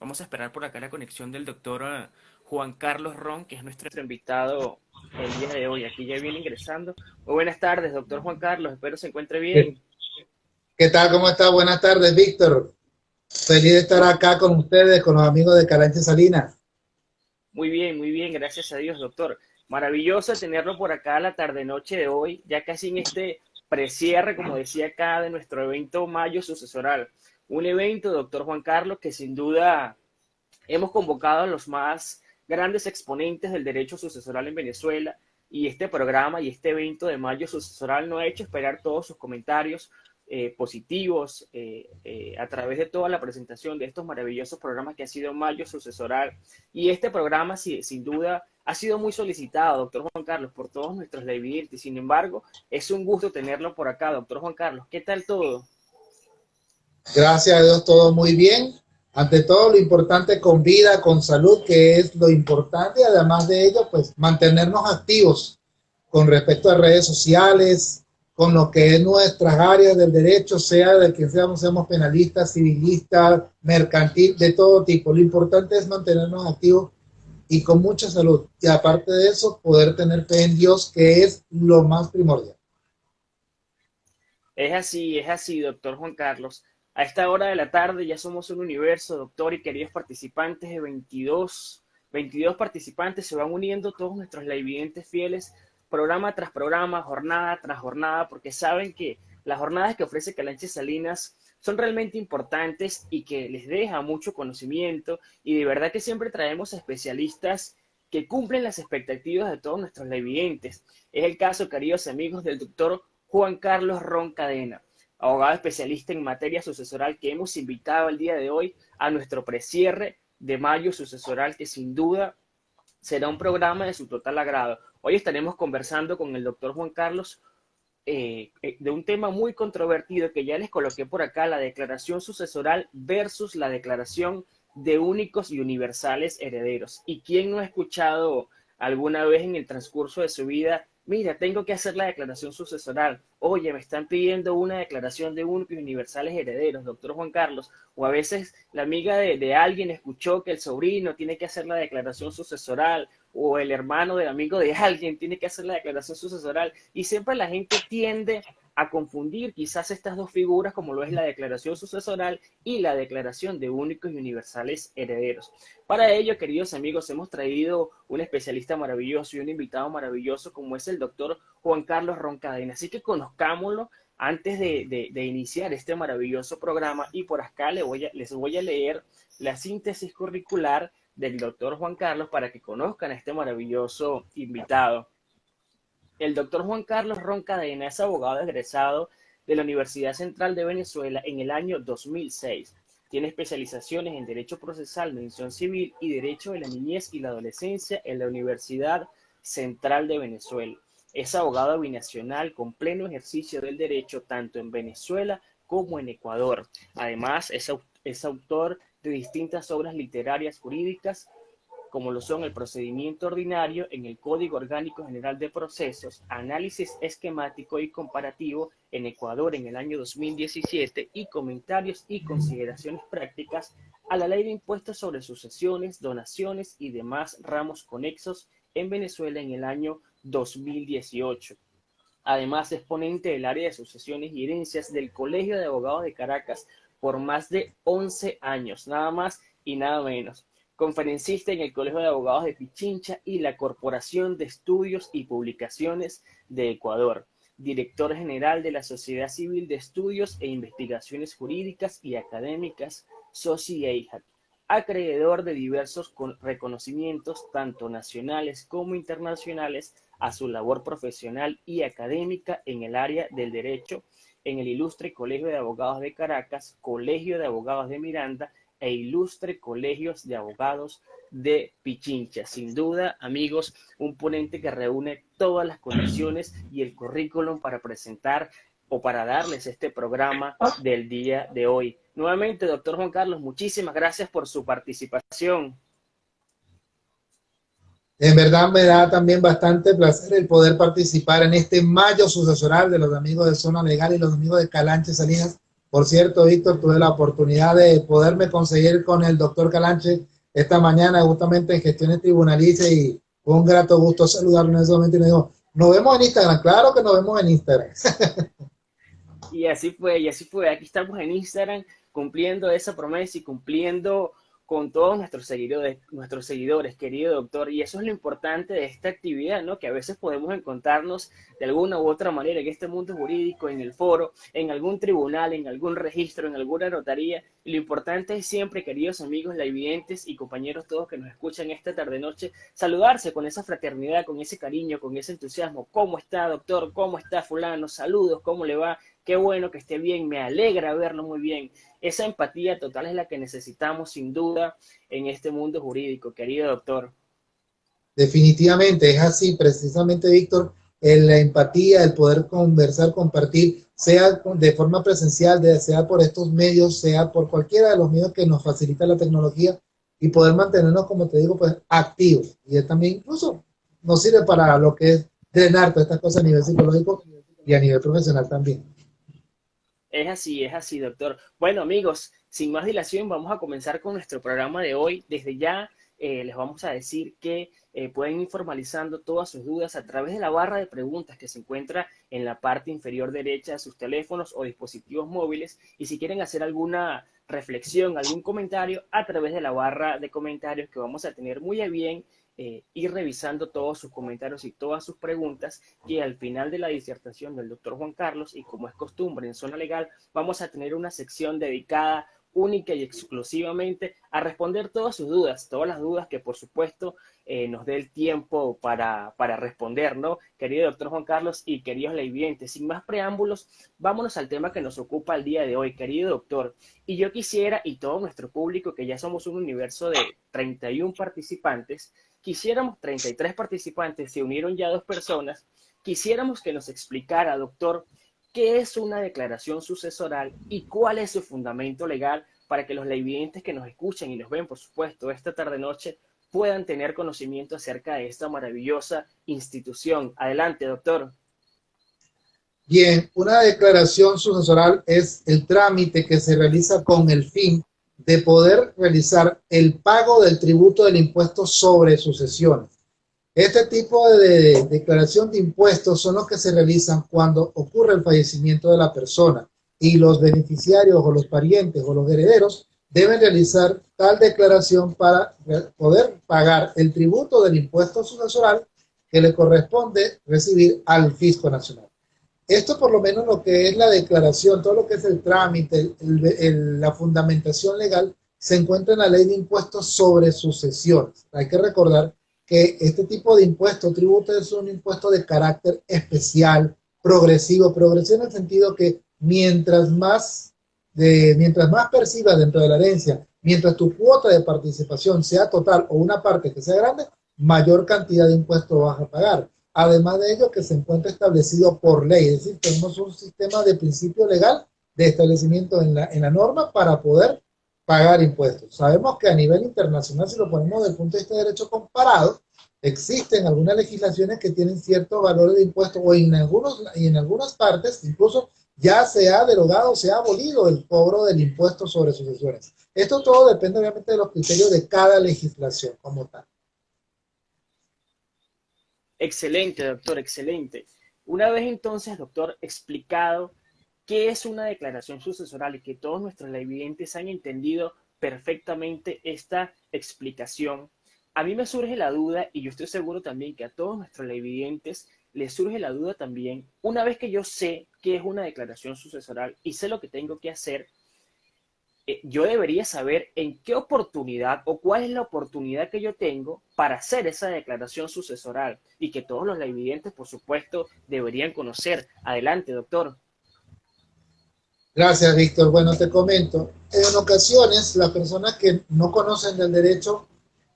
Vamos a esperar por acá la conexión del doctor eh, Juan Carlos Ron, que es nuestro invitado el día de hoy. Aquí ya viene ingresando. Muy buenas tardes, doctor Juan Carlos. Espero se encuentre bien. ¿Qué tal? ¿Cómo está? Buenas tardes, Víctor. Feliz de estar acá con ustedes, con los amigos de Calanche Salinas. Muy bien, muy bien. Gracias a Dios, doctor. Maravilloso tenerlo por acá la tarde-noche de hoy, ya casi en este precierre, como decía acá, de nuestro evento Mayo Sucesoral. Un evento, doctor Juan Carlos, que sin duda hemos convocado a los más grandes exponentes del derecho sucesoral en Venezuela y este programa y este evento de Mayo Sucesoral no ha hecho esperar todos sus comentarios eh, positivos eh, eh, a través de toda la presentación de estos maravillosos programas que ha sido Mayo Sucesoral. Y este programa, sin duda, ha sido muy solicitado, doctor Juan Carlos, por todos nuestros televidentes. Sin embargo, es un gusto tenerlo por acá, doctor Juan Carlos. ¿Qué tal todo? Gracias a Dios, todo muy bien. Ante todo, lo importante con vida, con salud, que es lo importante. Además de ello, pues mantenernos activos con respecto a redes sociales, con lo que es nuestras áreas del derecho, sea de que seamos, seamos penalistas, civilistas, mercantil, de todo tipo. Lo importante es mantenernos activos y con mucha salud. Y aparte de eso, poder tener fe en Dios, que es lo más primordial. Es así, es así, doctor Juan Carlos. A esta hora de la tarde ya somos un universo, doctor y queridos participantes de 22, 22 participantes se van uniendo todos nuestros laividentes fieles, programa tras programa, jornada tras jornada, porque saben que las jornadas que ofrece Calanche Salinas son realmente importantes y que les deja mucho conocimiento y de verdad que siempre traemos especialistas que cumplen las expectativas de todos nuestros laividentes. Es el caso, queridos amigos, del doctor Juan Carlos Ron Abogado especialista en materia sucesoral que hemos invitado el día de hoy a nuestro precierre de mayo sucesoral, que sin duda será un programa de su total agrado. Hoy estaremos conversando con el doctor Juan Carlos eh, eh, de un tema muy controvertido que ya les coloqué por acá, la declaración sucesoral versus la declaración de únicos y universales herederos. ¿Y quién no ha escuchado alguna vez en el transcurso de su vida mira, tengo que hacer la declaración sucesoral. Oye, me están pidiendo una declaración de y universales herederos, doctor Juan Carlos. O a veces la amiga de, de, alguien escuchó que el sobrino tiene que hacer la declaración sucesoral, o el hermano del amigo de alguien tiene que hacer la declaración sucesoral. Y siempre la gente tiende a confundir quizás estas dos figuras como lo es la declaración sucesoral y la declaración de únicos y universales herederos. Para ello, queridos amigos, hemos traído un especialista maravilloso y un invitado maravilloso como es el doctor Juan Carlos Roncadena. Así que conozcámoslo antes de, iniciar este maravilloso programa y por acá les voy, a, les voy a leer la síntesis curricular del doctor Juan Carlos para que conozcan a este maravilloso invitado. El doctor Juan Carlos Roncadena es abogado egresado de la Universidad Central de Venezuela en el año 2006. Tiene especializaciones en Derecho Procesal, Mención Civil y Derecho de la Niñez y la Adolescencia en la Universidad Central de Venezuela. Es abogado binacional con pleno ejercicio del derecho tanto en Venezuela como en Ecuador. Además, es, es autor de distintas obras literarias jurídicas como lo son el procedimiento ordinario en el Código Orgánico General de Procesos, análisis esquemático y comparativo en Ecuador en el año 2017 y comentarios y consideraciones prácticas a la ley de impuestos sobre sucesiones, donaciones y demás ramos conexos en Venezuela en el año 2018. Además, es ponente del área de sucesiones y herencias del Colegio de Abogados de Caracas por más de 11 años, nada más y nada menos conferencista en el Colegio de Abogados de Pichincha y la Corporación de Estudios y Publicaciones de Ecuador, director general de la Sociedad Civil de Estudios e Investigaciones Jurídicas y Académicas, SOCI acreedor de diversos reconocimientos, tanto nacionales como internacionales, a su labor profesional y académica en el área del derecho en el ilustre Colegio de Abogados de Caracas, Colegio de Abogados de Miranda e ilustre colegios de abogados de Pichincha. Sin duda, amigos, un ponente que reúne todas las condiciones y el currículum para presentar o para darles este programa del día de hoy. Nuevamente, doctor Juan Carlos, muchísimas gracias por su participación. En verdad me da también bastante placer el poder participar en este mayo sucesoral de los amigos de Zona Legal y los amigos de Calanche Salinas Por cierto, Víctor, tuve la oportunidad de poderme conseguir con el doctor Calanche esta mañana justamente en gestiones tribunalicias y fue un grato gusto saludarlo en ese momento y me dijo, nos vemos en Instagram, claro que nos vemos en Instagram. y así fue, y así fue, aquí estamos en Instagram cumpliendo esa promesa y cumpliendo con todos nuestros seguidores, nuestros seguidores, querido doctor. Y eso es lo importante de esta actividad, ¿no? Que a veces podemos encontrarnos de alguna u otra manera en este mundo jurídico, en el foro, en algún tribunal, en algún registro, en alguna notaría. Y lo importante es siempre, queridos amigos, evidentes y compañeros todos que nos escuchan esta tarde-noche, saludarse con esa fraternidad, con ese cariño, con ese entusiasmo. ¿Cómo está, doctor? ¿Cómo está fulano? Saludos, ¿cómo le va? Qué bueno que esté bien, me alegra verlo muy bien. Esa empatía total es la que necesitamos sin duda en este mundo jurídico, querido doctor. Definitivamente, es así, precisamente, Víctor, la empatía, el poder conversar, compartir, sea de forma presencial, sea por estos medios, sea por cualquiera de los medios que nos facilita la tecnología y poder mantenernos, como te digo, pues activos. Y también incluso nos sirve para lo que es drenar todas estas cosas a nivel psicológico y a nivel profesional también. Es así, es así, doctor. Bueno, amigos, sin más dilación, vamos a comenzar con nuestro programa de hoy. Desde ya eh, les vamos a decir que eh, pueden ir formalizando todas sus dudas a través de la barra de preguntas que se encuentra en la parte inferior derecha de sus teléfonos o dispositivos móviles. Y si quieren hacer alguna reflexión, algún comentario, a través de la barra de comentarios que vamos a tener muy bien eh, ir revisando todos sus comentarios y todas sus preguntas y al final de la disertación del doctor Juan Carlos y como es costumbre en zona legal vamos a tener una sección dedicada única y exclusivamente a responder todas sus dudas, todas las dudas que por supuesto eh, nos dé el tiempo para, para, responder, ¿no? Querido doctor Juan Carlos y queridos leivientes, sin más preámbulos, vámonos al tema que nos ocupa el día de hoy, querido doctor. Y yo quisiera, y todo nuestro público, que ya somos un universo de 31 participantes, quisiéramos, 33 participantes, se unieron ya dos personas, quisiéramos que nos explicara, doctor, qué es una declaración sucesoral y cuál es su fundamento legal para que los leyvidentes que nos escuchan y nos ven, por supuesto, esta tarde-noche, puedan tener conocimiento acerca de esta maravillosa institución. Adelante, doctor. Bien, una declaración sucesoral es el trámite que se realiza con el fin de poder realizar el pago del tributo del impuesto sobre sucesiones. Este tipo de declaración de impuestos son los que se realizan cuando ocurre el fallecimiento de la persona y los beneficiarios o los parientes o los herederos deben realizar tal declaración para poder pagar el tributo del impuesto sucesoral que le corresponde recibir al fisco nacional. Esto por lo menos lo que es la declaración, todo lo que es el trámite, la fundamentación legal, se encuentra en la ley de impuestos sobre sucesiones. Hay que recordar que este tipo de impuesto, tributo, es un impuesto de carácter especial, progresivo, progresivo en el sentido que mientras más, de, mientras más percibas dentro de la herencia, mientras tu cuota de participación sea total o una parte que sea grande, mayor cantidad de impuestos vas a pagar. Además de ello, que se encuentra establecido por ley, es decir, tenemos un sistema de principio legal de establecimiento en la, en la norma para poder pagar impuestos. Sabemos que a nivel internacional, si lo ponemos desde el punto de vista de derecho comparado, existen algunas legislaciones que tienen ciertos valores de impuestos o en, algunos, y en algunas partes incluso ya se ha derogado, se ha abolido el cobro del impuesto sobre sucesiones. Esto todo depende obviamente de los criterios de cada legislación como tal. Excelente, doctor, excelente. Una vez entonces, doctor, explicado qué es una declaración sucesoral y que todos nuestros televidentes han entendido perfectamente esta explicación, a mí me surge la duda, y yo estoy seguro también que a todos nuestros televidentes les surge la duda también, una vez que yo sé qué es una declaración sucesoral y sé lo que tengo que hacer, yo debería saber en qué oportunidad o cuál es la oportunidad que yo tengo para hacer esa declaración sucesoral y que todos los evidentes, por supuesto, deberían conocer. Adelante, doctor. Gracias, Víctor. Bueno, te comento. En ocasiones, las personas que no conocen del derecho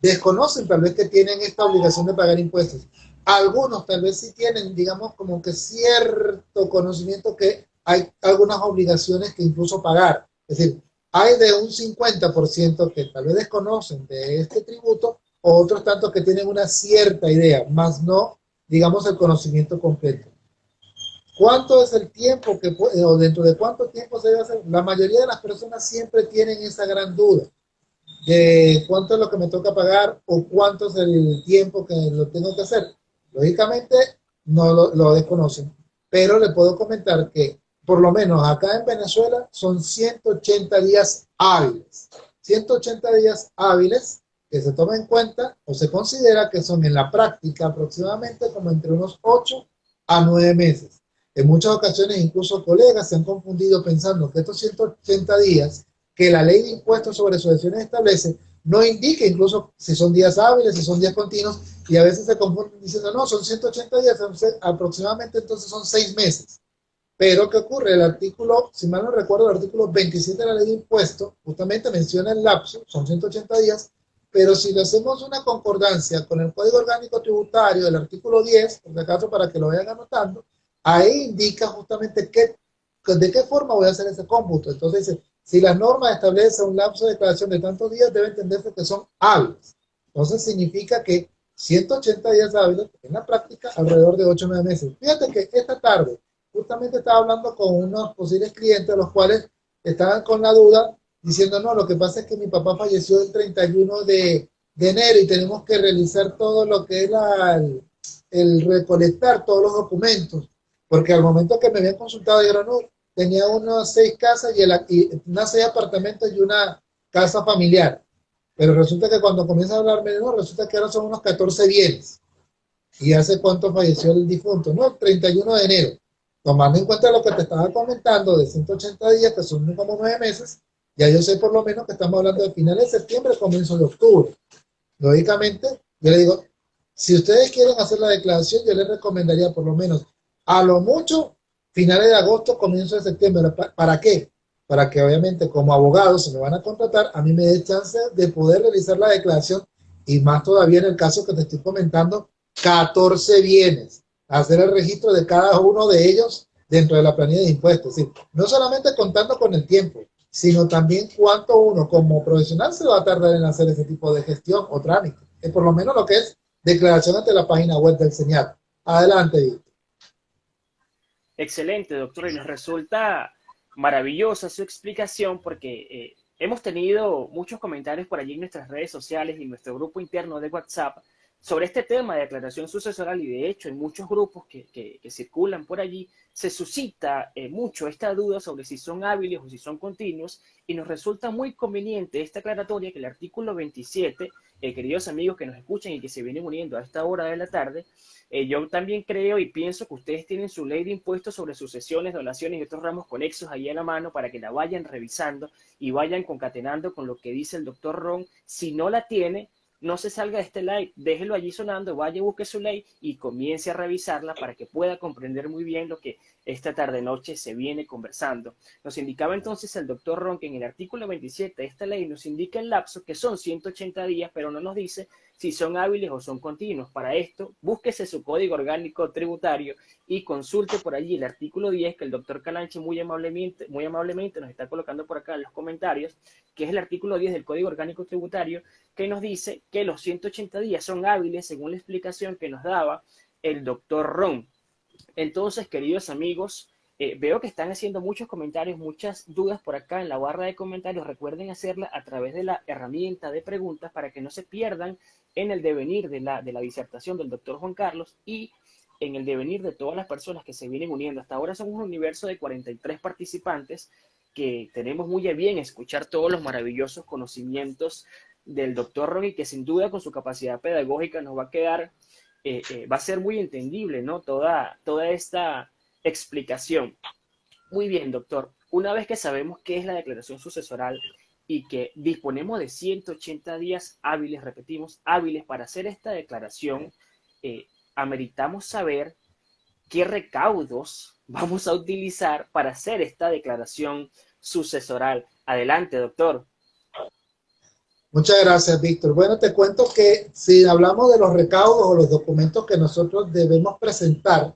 desconocen tal vez que tienen esta obligación de pagar impuestos. Algunos tal vez sí tienen, digamos, como que cierto conocimiento que hay algunas obligaciones que incluso pagar. Es decir, hay de un 50% que tal vez desconocen de este tributo, o otros tantos que tienen una cierta idea, más no, digamos, el conocimiento completo. ¿Cuánto es el tiempo que o dentro de cuánto tiempo se debe hacer? La mayoría de las personas siempre tienen esa gran duda de cuánto es lo que me toca pagar o cuánto es el tiempo que lo tengo que hacer. Lógicamente no lo, lo desconocen, pero le puedo comentar que por lo menos acá en Venezuela son 180 días hábiles. 180 días hábiles que se toma en cuenta o se considera que son en la práctica aproximadamente como entre unos 8 a 9 meses. En muchas ocasiones incluso colegas se han confundido pensando que estos 180 días que la ley de impuestos sobre sucesiones establece no indica incluso si son días hábiles, si son días continuos, y a veces se confunden diciendo, no, son 180 días, aproximadamente entonces son 6 meses. Pero, ¿qué ocurre? El artículo, si mal no recuerdo, el artículo 27 de la ley de impuestos justamente menciona el lapso, son 180 días, pero si le hacemos una concordancia con el Código Orgánico Tributario del artículo 10, por acaso para que lo vayan anotando, ahí indica justamente qué, de qué forma voy a hacer ese cómputo. Entonces dice, si las normas establecen un lapso de declaración de tantos días, debe entenderse que son hábiles. Entonces significa que 180 días hábiles, en la práctica, alrededor de 8 o 9 meses. Fíjate que esta tarde, justamente estaba hablando con unos posibles clientes, los cuales estaban con la duda, diciendo, no, lo que pasa es que mi papá falleció el 31 de, de enero y tenemos que realizar todo lo que es el, el, recolectar todos los documentos, porque al momento que me habían consultado, dijeron, no, tenía unas seis casas y, el, y unas seis apartamentos y una casa familiar. Pero resulta que cuando comienza a hablarme, no, resulta que ahora son unos 14 bienes. ¿Y hace cuánto falleció el difunto? No, el 31 de enero. Tomando en cuenta lo que te estaba comentando de 180 días, que son como nueve meses, ya yo sé por lo menos que estamos hablando de finales de septiembre, comienzo de octubre. Lógicamente, yo le digo, si ustedes quieren hacer la declaración, yo les recomendaría por lo menos a lo mucho finales de agosto, comienzo de septiembre. ¿Para qué? Para que obviamente como abogado, se me van a contratar, a mí me dé chance de poder realizar la declaración y más todavía en el caso que te estoy comentando, 14 bienes, hacer el registro de cada uno de ellos dentro de la planilla de impuestos. no solamente contando con el tiempo, sino también cuánto uno como profesional se va a tardar en hacer ese tipo de gestión o trámite. Es por lo menos lo que es declaración ante la página web del señal. Adelante, Víctor. Excelente, doctor, y nos resulta maravillosa su explicación porque eh, hemos tenido muchos comentarios por allí en nuestras redes sociales y nuestro grupo interno de WhatsApp sobre este tema de declaración sucesoral y de hecho en muchos grupos que, que, circulan por allí se suscita eh, mucho esta duda sobre si son hábiles o si son continuos y nos resulta muy conveniente esta aclaratoria que el artículo 27, eh, queridos amigos que nos escuchan y que se vienen uniendo a esta hora de la tarde, eh, yo también creo y pienso que ustedes tienen su ley de impuestos sobre sucesiones, donaciones y otros ramos conexos ahí en la mano para que la vayan revisando y vayan concatenando con lo que dice el doctor Ron. Si no la tiene, no se salga de este live, déjelo allí sonando, vaya, busque su ley y comience a revisarla para que pueda comprender muy bien lo que esta tarde-noche se viene conversando. Nos indicaba entonces el doctor Ron que en el artículo 27 de esta ley nos indica el lapso que son 180 días, pero no nos dice si son hábiles o son continuos. Para esto, búsquese su código orgánico tributario y consulte por allí el artículo 10 que el doctor Calanche muy amablemente, muy amablemente nos está colocando por acá en los comentarios, que es el artículo 10 del código orgánico tributario, que nos dice que los 180 días son hábiles según la explicación que nos daba el doctor Ron. Entonces, queridos amigos, eh, veo que están haciendo muchos comentarios, muchas dudas por acá en la barra de comentarios. Recuerden hacerla a través de la herramienta de preguntas para que no se pierdan en el devenir de la, de la disertación del doctor Juan Carlos y en el devenir de todas las personas que se vienen uniendo. Hasta ahora somos un universo de 43 participantes que tenemos muy bien escuchar todos los maravillosos conocimientos del doctor Ron y que sin duda con su capacidad pedagógica nos va a quedar eh, eh, va a ser muy entendible, ¿no? Toda, toda esta explicación. Muy bien, doctor. Una vez que sabemos qué es la declaración sucesoral y que disponemos de 180 días hábiles, repetimos, hábiles para hacer esta declaración, eh, ameritamos saber qué recaudos vamos a utilizar para hacer esta declaración sucesoral. Adelante, doctor. Muchas gracias, Víctor. Bueno, te cuento que si hablamos de los recaudos o los documentos que nosotros debemos presentar,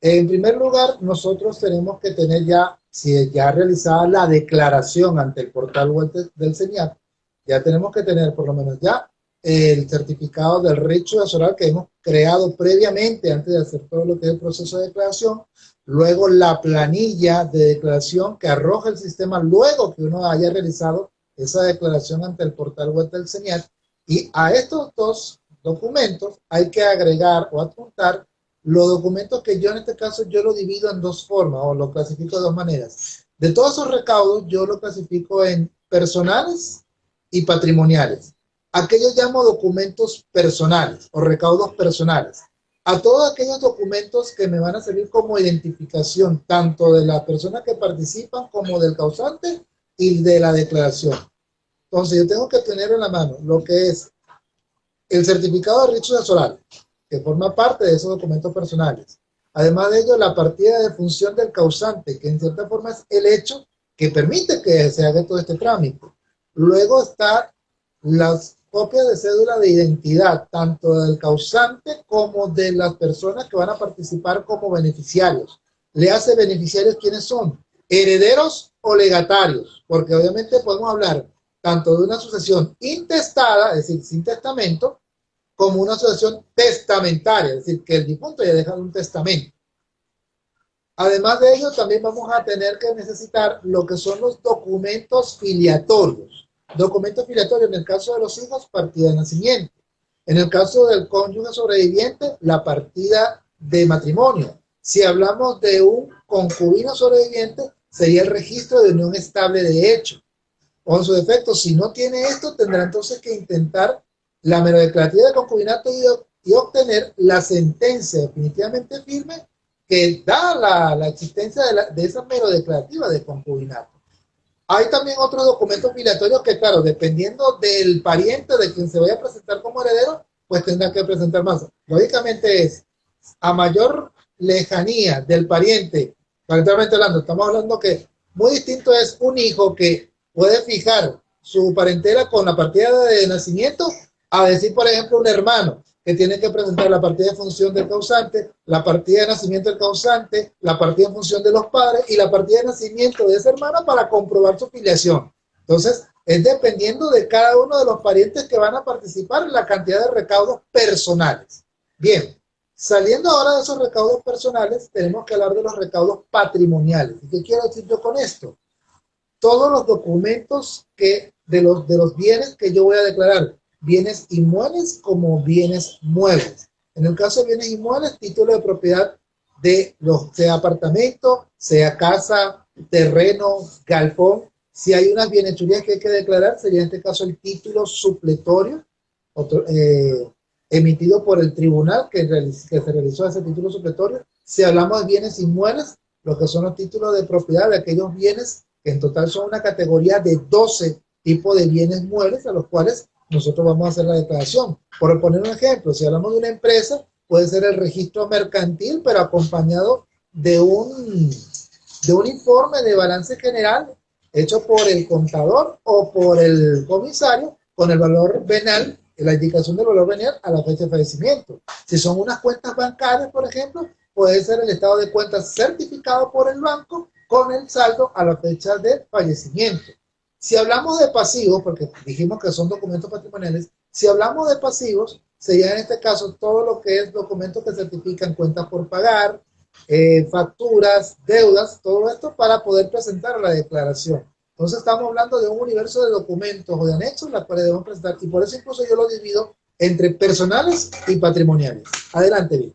en primer lugar, nosotros tenemos que tener ya, si ya realizada la declaración ante el portal web del señal, ya tenemos que tener por lo menos ya el certificado del recho sucesoral que hemos creado previamente antes de hacer todo lo que es el proceso de declaración, luego la planilla de declaración que arroja el sistema luego que uno haya realizado esa declaración ante el portal web del CENIAT, y a estos dos documentos hay que agregar o adjuntar los documentos que yo en este caso yo lo divido en dos formas o lo clasifico de dos maneras. De todos esos recaudos yo lo clasifico en personales y patrimoniales. Aquellos llamo documentos personales o recaudos personales. A todos aquellos documentos que me van a servir como identificación tanto de la persona que participan como del causante y de la declaración. Entonces yo tengo que tener en la mano lo que es el certificado de riesgo solar, que forma parte de esos documentos personales. Además de ello, la partida de función del causante, que en cierta forma es el hecho que permite que se haga todo este trámite. Luego está las copias de cédula de identidad, tanto del causante como de las personas que van a participar como beneficiarios. Le hace beneficiarios quiénes son, herederos o legatarios, porque obviamente podemos hablar tanto de una sucesión intestada, es decir, sin testamento, como una asociación testamentaria, es decir, que el difunto ya deja un testamento. Además de ello, también vamos a tener que necesitar lo que son los documentos filiatorios. Documentos filiatorios, en el caso de los hijos, partida de nacimiento. En el caso del cónyuge sobreviviente, la partida de matrimonio. Si hablamos de un concubino sobreviviente, sería el registro de unión estable de hecho. O en su defecto, si no tiene esto, tendrá entonces que intentar la mero declarativa de concubinato y, obtener la sentencia definitivamente firme que da la, existencia de, esa mero declarativa de concubinato. Hay también otros documentos migratorios que, claro, dependiendo del pariente de quien se vaya a presentar como heredero, pues tendrá que presentar más. Lógicamente es a mayor lejanía del pariente, parentalmente hablando, estamos hablando que muy distinto es un hijo que puede fijar su parentela con la partida de nacimiento a decir, por ejemplo, un hermano que tiene que presentar la partida de función del causante, la partida de nacimiento del causante, la partida de función de los padres y la partida de nacimiento de ese hermano para comprobar su filiación. Entonces, es dependiendo de cada uno de los parientes que van a participar en la cantidad de recaudos personales. Bien, saliendo ahora de esos recaudos personales, tenemos que hablar de los recaudos patrimoniales. ¿Y qué quiero decir yo con esto? Todos los documentos que, de, los, de los bienes que yo voy a declarar, bienes inmuebles como bienes muebles. En el caso de bienes inmuebles, título de propiedad de los, sea apartamento, sea casa, terreno, galpón. Si hay unas bienechurías que hay que declarar, sería en este caso el título supletorio eh, emitido por el tribunal que, que se realizó ese título supletorio. Si hablamos de bienes inmuebles, lo que son los títulos de propiedad de aquellos bienes que en total son una categoría de 12 tipos de bienes muebles a los cuales nosotros vamos a hacer la declaración. Por poner un ejemplo, si hablamos de una empresa, puede ser el registro mercantil, pero acompañado de un, de un informe de balance general hecho por el contador o por el comisario con el valor venal, la indicación del valor venal a la fecha de fallecimiento. Si son unas cuentas bancarias, por ejemplo, puede ser el estado de cuentas certificado por el banco con el saldo a la fecha de fallecimiento. Si hablamos de pasivos, porque dijimos que son documentos patrimoniales, si hablamos de pasivos, sería en este caso todo lo que es documentos que certifican cuentas por pagar, eh, facturas, deudas, todo esto para poder presentar la declaración. Entonces estamos hablando de un universo de documentos o de anexos las cuales debemos presentar y por eso incluso yo lo divido entre personales y patrimoniales. Adelante, bien.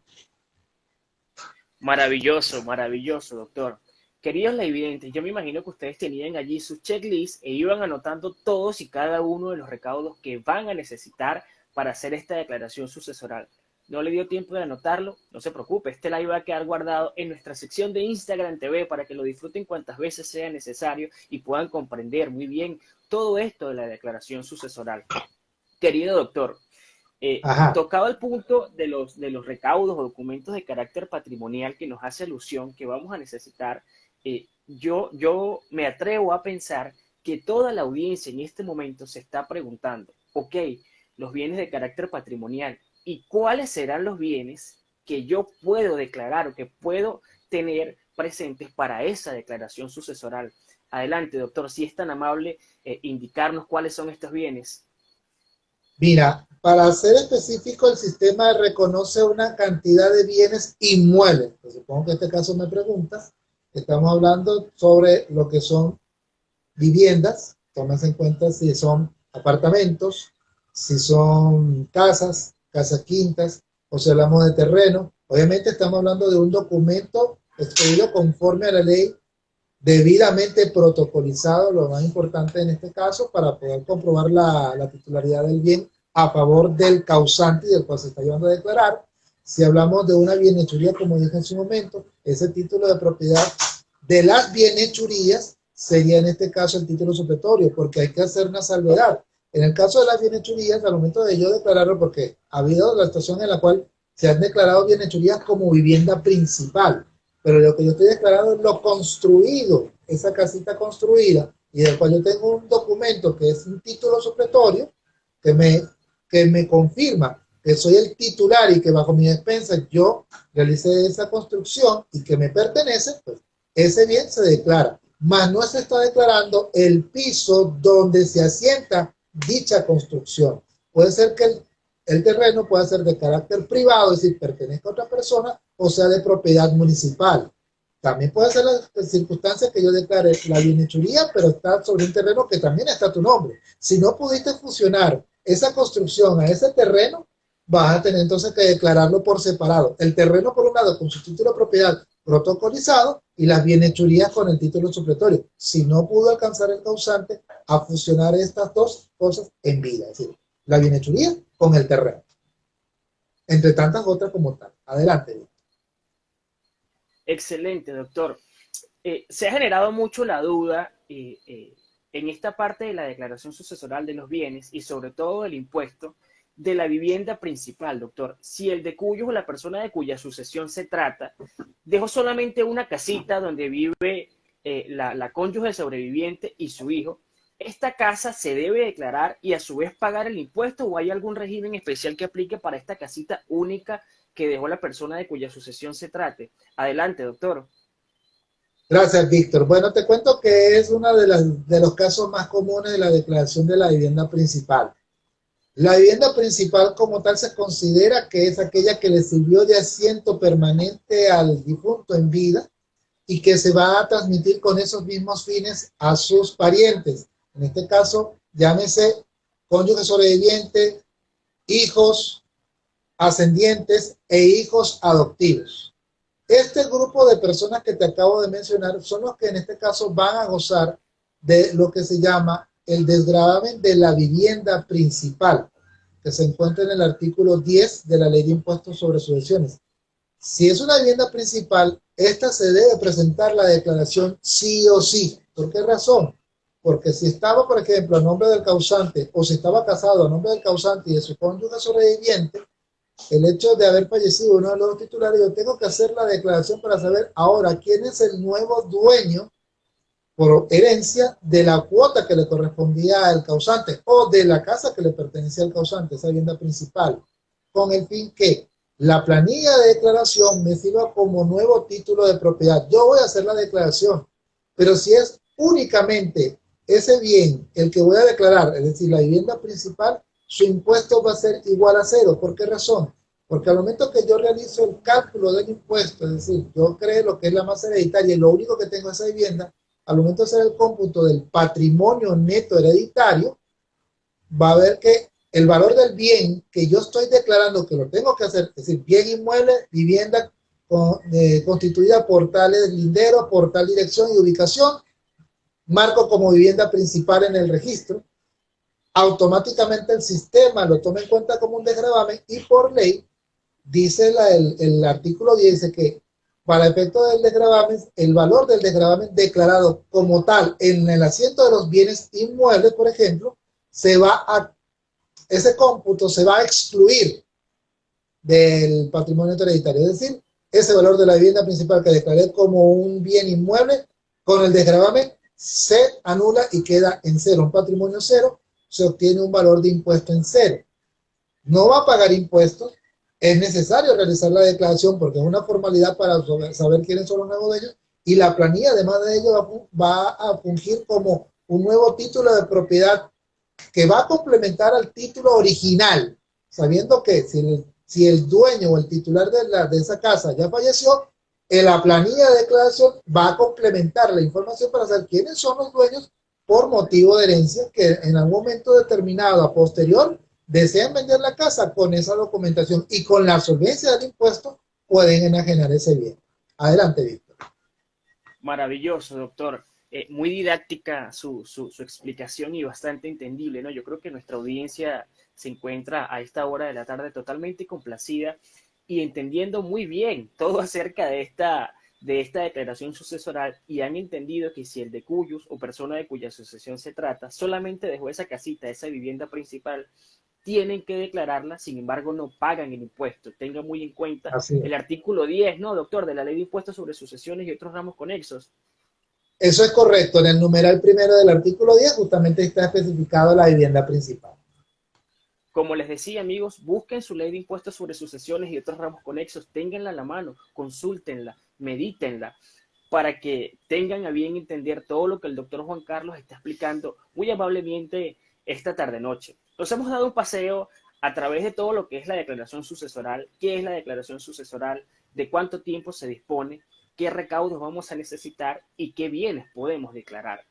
Maravilloso, maravilloso, doctor. Queridos evidente, yo me imagino que ustedes tenían allí su checklist e iban anotando todos y cada uno de los recaudos que van a necesitar para hacer esta declaración sucesoral. No le dio tiempo de anotarlo, no se preocupe, este live va a quedar guardado en nuestra sección de Instagram TV para que lo disfruten cuantas veces sea necesario y puedan comprender muy bien todo esto de la declaración sucesoral. Querido doctor, eh, tocado el punto de los, de los recaudos o documentos de carácter patrimonial que nos hace alusión que vamos a necesitar eh, yo, yo me atrevo a pensar que toda la audiencia en este momento se está preguntando, ok, los bienes de carácter patrimonial, ¿y cuáles serán los bienes que yo puedo declarar o que puedo tener presentes para esa declaración sucesoral? Adelante, doctor, si es tan amable eh, indicarnos cuáles son estos bienes. Mira, para ser específico, el sistema reconoce una cantidad de bienes inmuebles. Pues supongo que en este caso me preguntas. Estamos hablando sobre lo que son viviendas. Tómase en cuenta si son apartamentos, si son casas, casas quintas, o si hablamos de terreno. Obviamente estamos hablando de un documento expedido conforme a la ley, debidamente protocolizado, lo más importante en este caso, para poder comprobar la, la titularidad del bien a favor del causante y del cual se está llevando a declarar. Si hablamos de una bienhechuría, como dije en su momento, ese título de propiedad de las bienhechurías sería en este caso el título supletorio, porque hay que hacer una salvedad. En el caso de las bienhechurías, al momento de yo declararlo, porque ha habido la situación en la cual se han declarado bienhechurías como vivienda principal, pero lo que yo estoy declarando es lo construido, esa casita construida, y del cual yo tengo un documento que es un título supletorio, que me que me confirma que soy el titular y que bajo mi despensa yo realicé esa construcción y que me pertenece, pues ese bien se declara. Mas no se está declarando el piso donde se asienta dicha construcción. Puede ser que el, terreno pueda ser de carácter privado, es decir, pertenezca a otra persona, o sea de propiedad municipal. También puede ser la circunstancia que yo declare la bienhechuría, pero está sobre un terreno que también está tu nombre. Si no pudiste fusionar esa construcción a ese terreno, vas a tener entonces que declararlo por separado. El terreno por un lado con su título de propiedad protocolizado y las bienhechurías con el título supletorio. Si no pudo alcanzar el causante a fusionar estas dos cosas en vida, es decir, la bienhechuría con el terreno. Entre tantas otras como tal. Adelante. Excelente, doctor. Eh, se ha generado mucho la duda eh, eh, en esta parte de la declaración sucesoral de los bienes y sobre todo del impuesto de la vivienda principal, doctor. Si el de cuyo o la persona de cuya sucesión se trata dejó solamente una casita donde vive eh, la, la cónyuge sobreviviente y su hijo, ¿esta casa se debe declarar y a su vez pagar el impuesto o hay algún régimen especial que aplique para esta casita única que dejó la persona de cuya sucesión se trate? Adelante, doctor. Gracias, Víctor. Bueno, te cuento que es uno de, de los casos más comunes de la declaración de la vivienda principal. La vivienda principal como tal se considera que es aquella que le sirvió de asiento permanente al difunto en vida y que se va a transmitir con esos mismos fines a sus parientes. En este caso, llámese cónyuge sobreviviente, hijos ascendientes e hijos adoptivos. Este grupo de personas que te acabo de mencionar son los que en este caso van a gozar de lo que se llama el desgravamen de la vivienda principal, que se encuentra en el artículo 10 de la Ley de Impuestos sobre Sucesiones. Si es una vivienda principal, esta se debe presentar la declaración sí o sí. ¿Por qué razón? Porque si estaba, por ejemplo, a nombre del causante o si estaba casado a nombre del causante y de su cónyuge sobreviviente, el hecho de haber fallecido uno de los titulares, yo tengo que hacer la declaración para saber ahora quién es el nuevo dueño por herencia de la cuota que le correspondía al causante o de la casa que le pertenecía al causante, esa vivienda principal, con el fin que la planilla de declaración me sirva como nuevo título de propiedad. Yo voy a hacer la declaración, pero si es únicamente ese bien el que voy a declarar, es decir, la vivienda principal, su impuesto va a ser igual a cero. ¿Por qué razón? Porque al momento que yo realizo el cálculo del impuesto, es decir, yo creo lo que es la masa hereditaria y lo único que tengo es esa vivienda, al momento de hacer el cómputo del patrimonio neto hereditario, va a ver que el valor del bien que yo estoy declarando que lo tengo que hacer, es decir, bien inmueble, vivienda eh, constituida por tal lindero, por tal dirección y ubicación, marco como vivienda principal en el registro, automáticamente el sistema lo toma en cuenta como un desgravamen y por ley, dice el, artículo 10, que para efecto del desgravamen, el valor del desgravamen declarado como tal en el asiento de los bienes inmuebles, por ejemplo, se va a, ese cómputo se va a excluir del patrimonio hereditario. Es decir, ese valor de la vivienda principal que declaré como un bien inmueble, con el desgravamen se anula y queda en cero, un patrimonio cero, se obtiene un valor de impuesto en cero. No va a pagar impuestos, es necesario realizar la declaración porque es una formalidad para saber quiénes son los nuevos dueños y la planilla, además de ello, va a fungir como un nuevo título de propiedad que va a complementar al título original. sabiendo que si el, dueño o el titular de, la, de esa casa ya falleció, en la planilla de declaración va a complementar la información para saber quiénes son los dueños por motivo de herencia que en algún momento determinado a posterior desean vender la casa con esa documentación y con la solvencia del impuesto pueden enajenar ese bien. Adelante, Víctor. Maravilloso, doctor. Eh, muy didáctica su, su, explicación y bastante entendible, ¿no? Yo creo que nuestra audiencia se encuentra a esta hora de la tarde totalmente complacida y entendiendo muy bien todo acerca de esta, de esta declaración sucesoral y han entendido que si el de cuyos o persona de cuya sucesión se trata solamente dejó esa casita, esa vivienda principal, tienen que declararla, sin embargo no pagan el impuesto. Tenga muy en cuenta el artículo 10, ¿no, doctor? De la ley de impuestos sobre sucesiones y otros ramos conexos. Eso es correcto. En el numeral primero del artículo 10 justamente está especificado la vivienda principal. Como les decía, amigos, busquen su ley de impuestos sobre sucesiones y otros ramos conexos, ténganla a la mano, consúltenla, medítenla, para que tengan a bien entender todo lo que el doctor Juan Carlos está explicando muy amablemente esta tarde-noche. Nos hemos dado un paseo a través de todo lo que es la declaración sucesoral, qué es la declaración sucesoral, de cuánto tiempo se dispone, qué recaudos vamos a necesitar y qué bienes podemos declarar.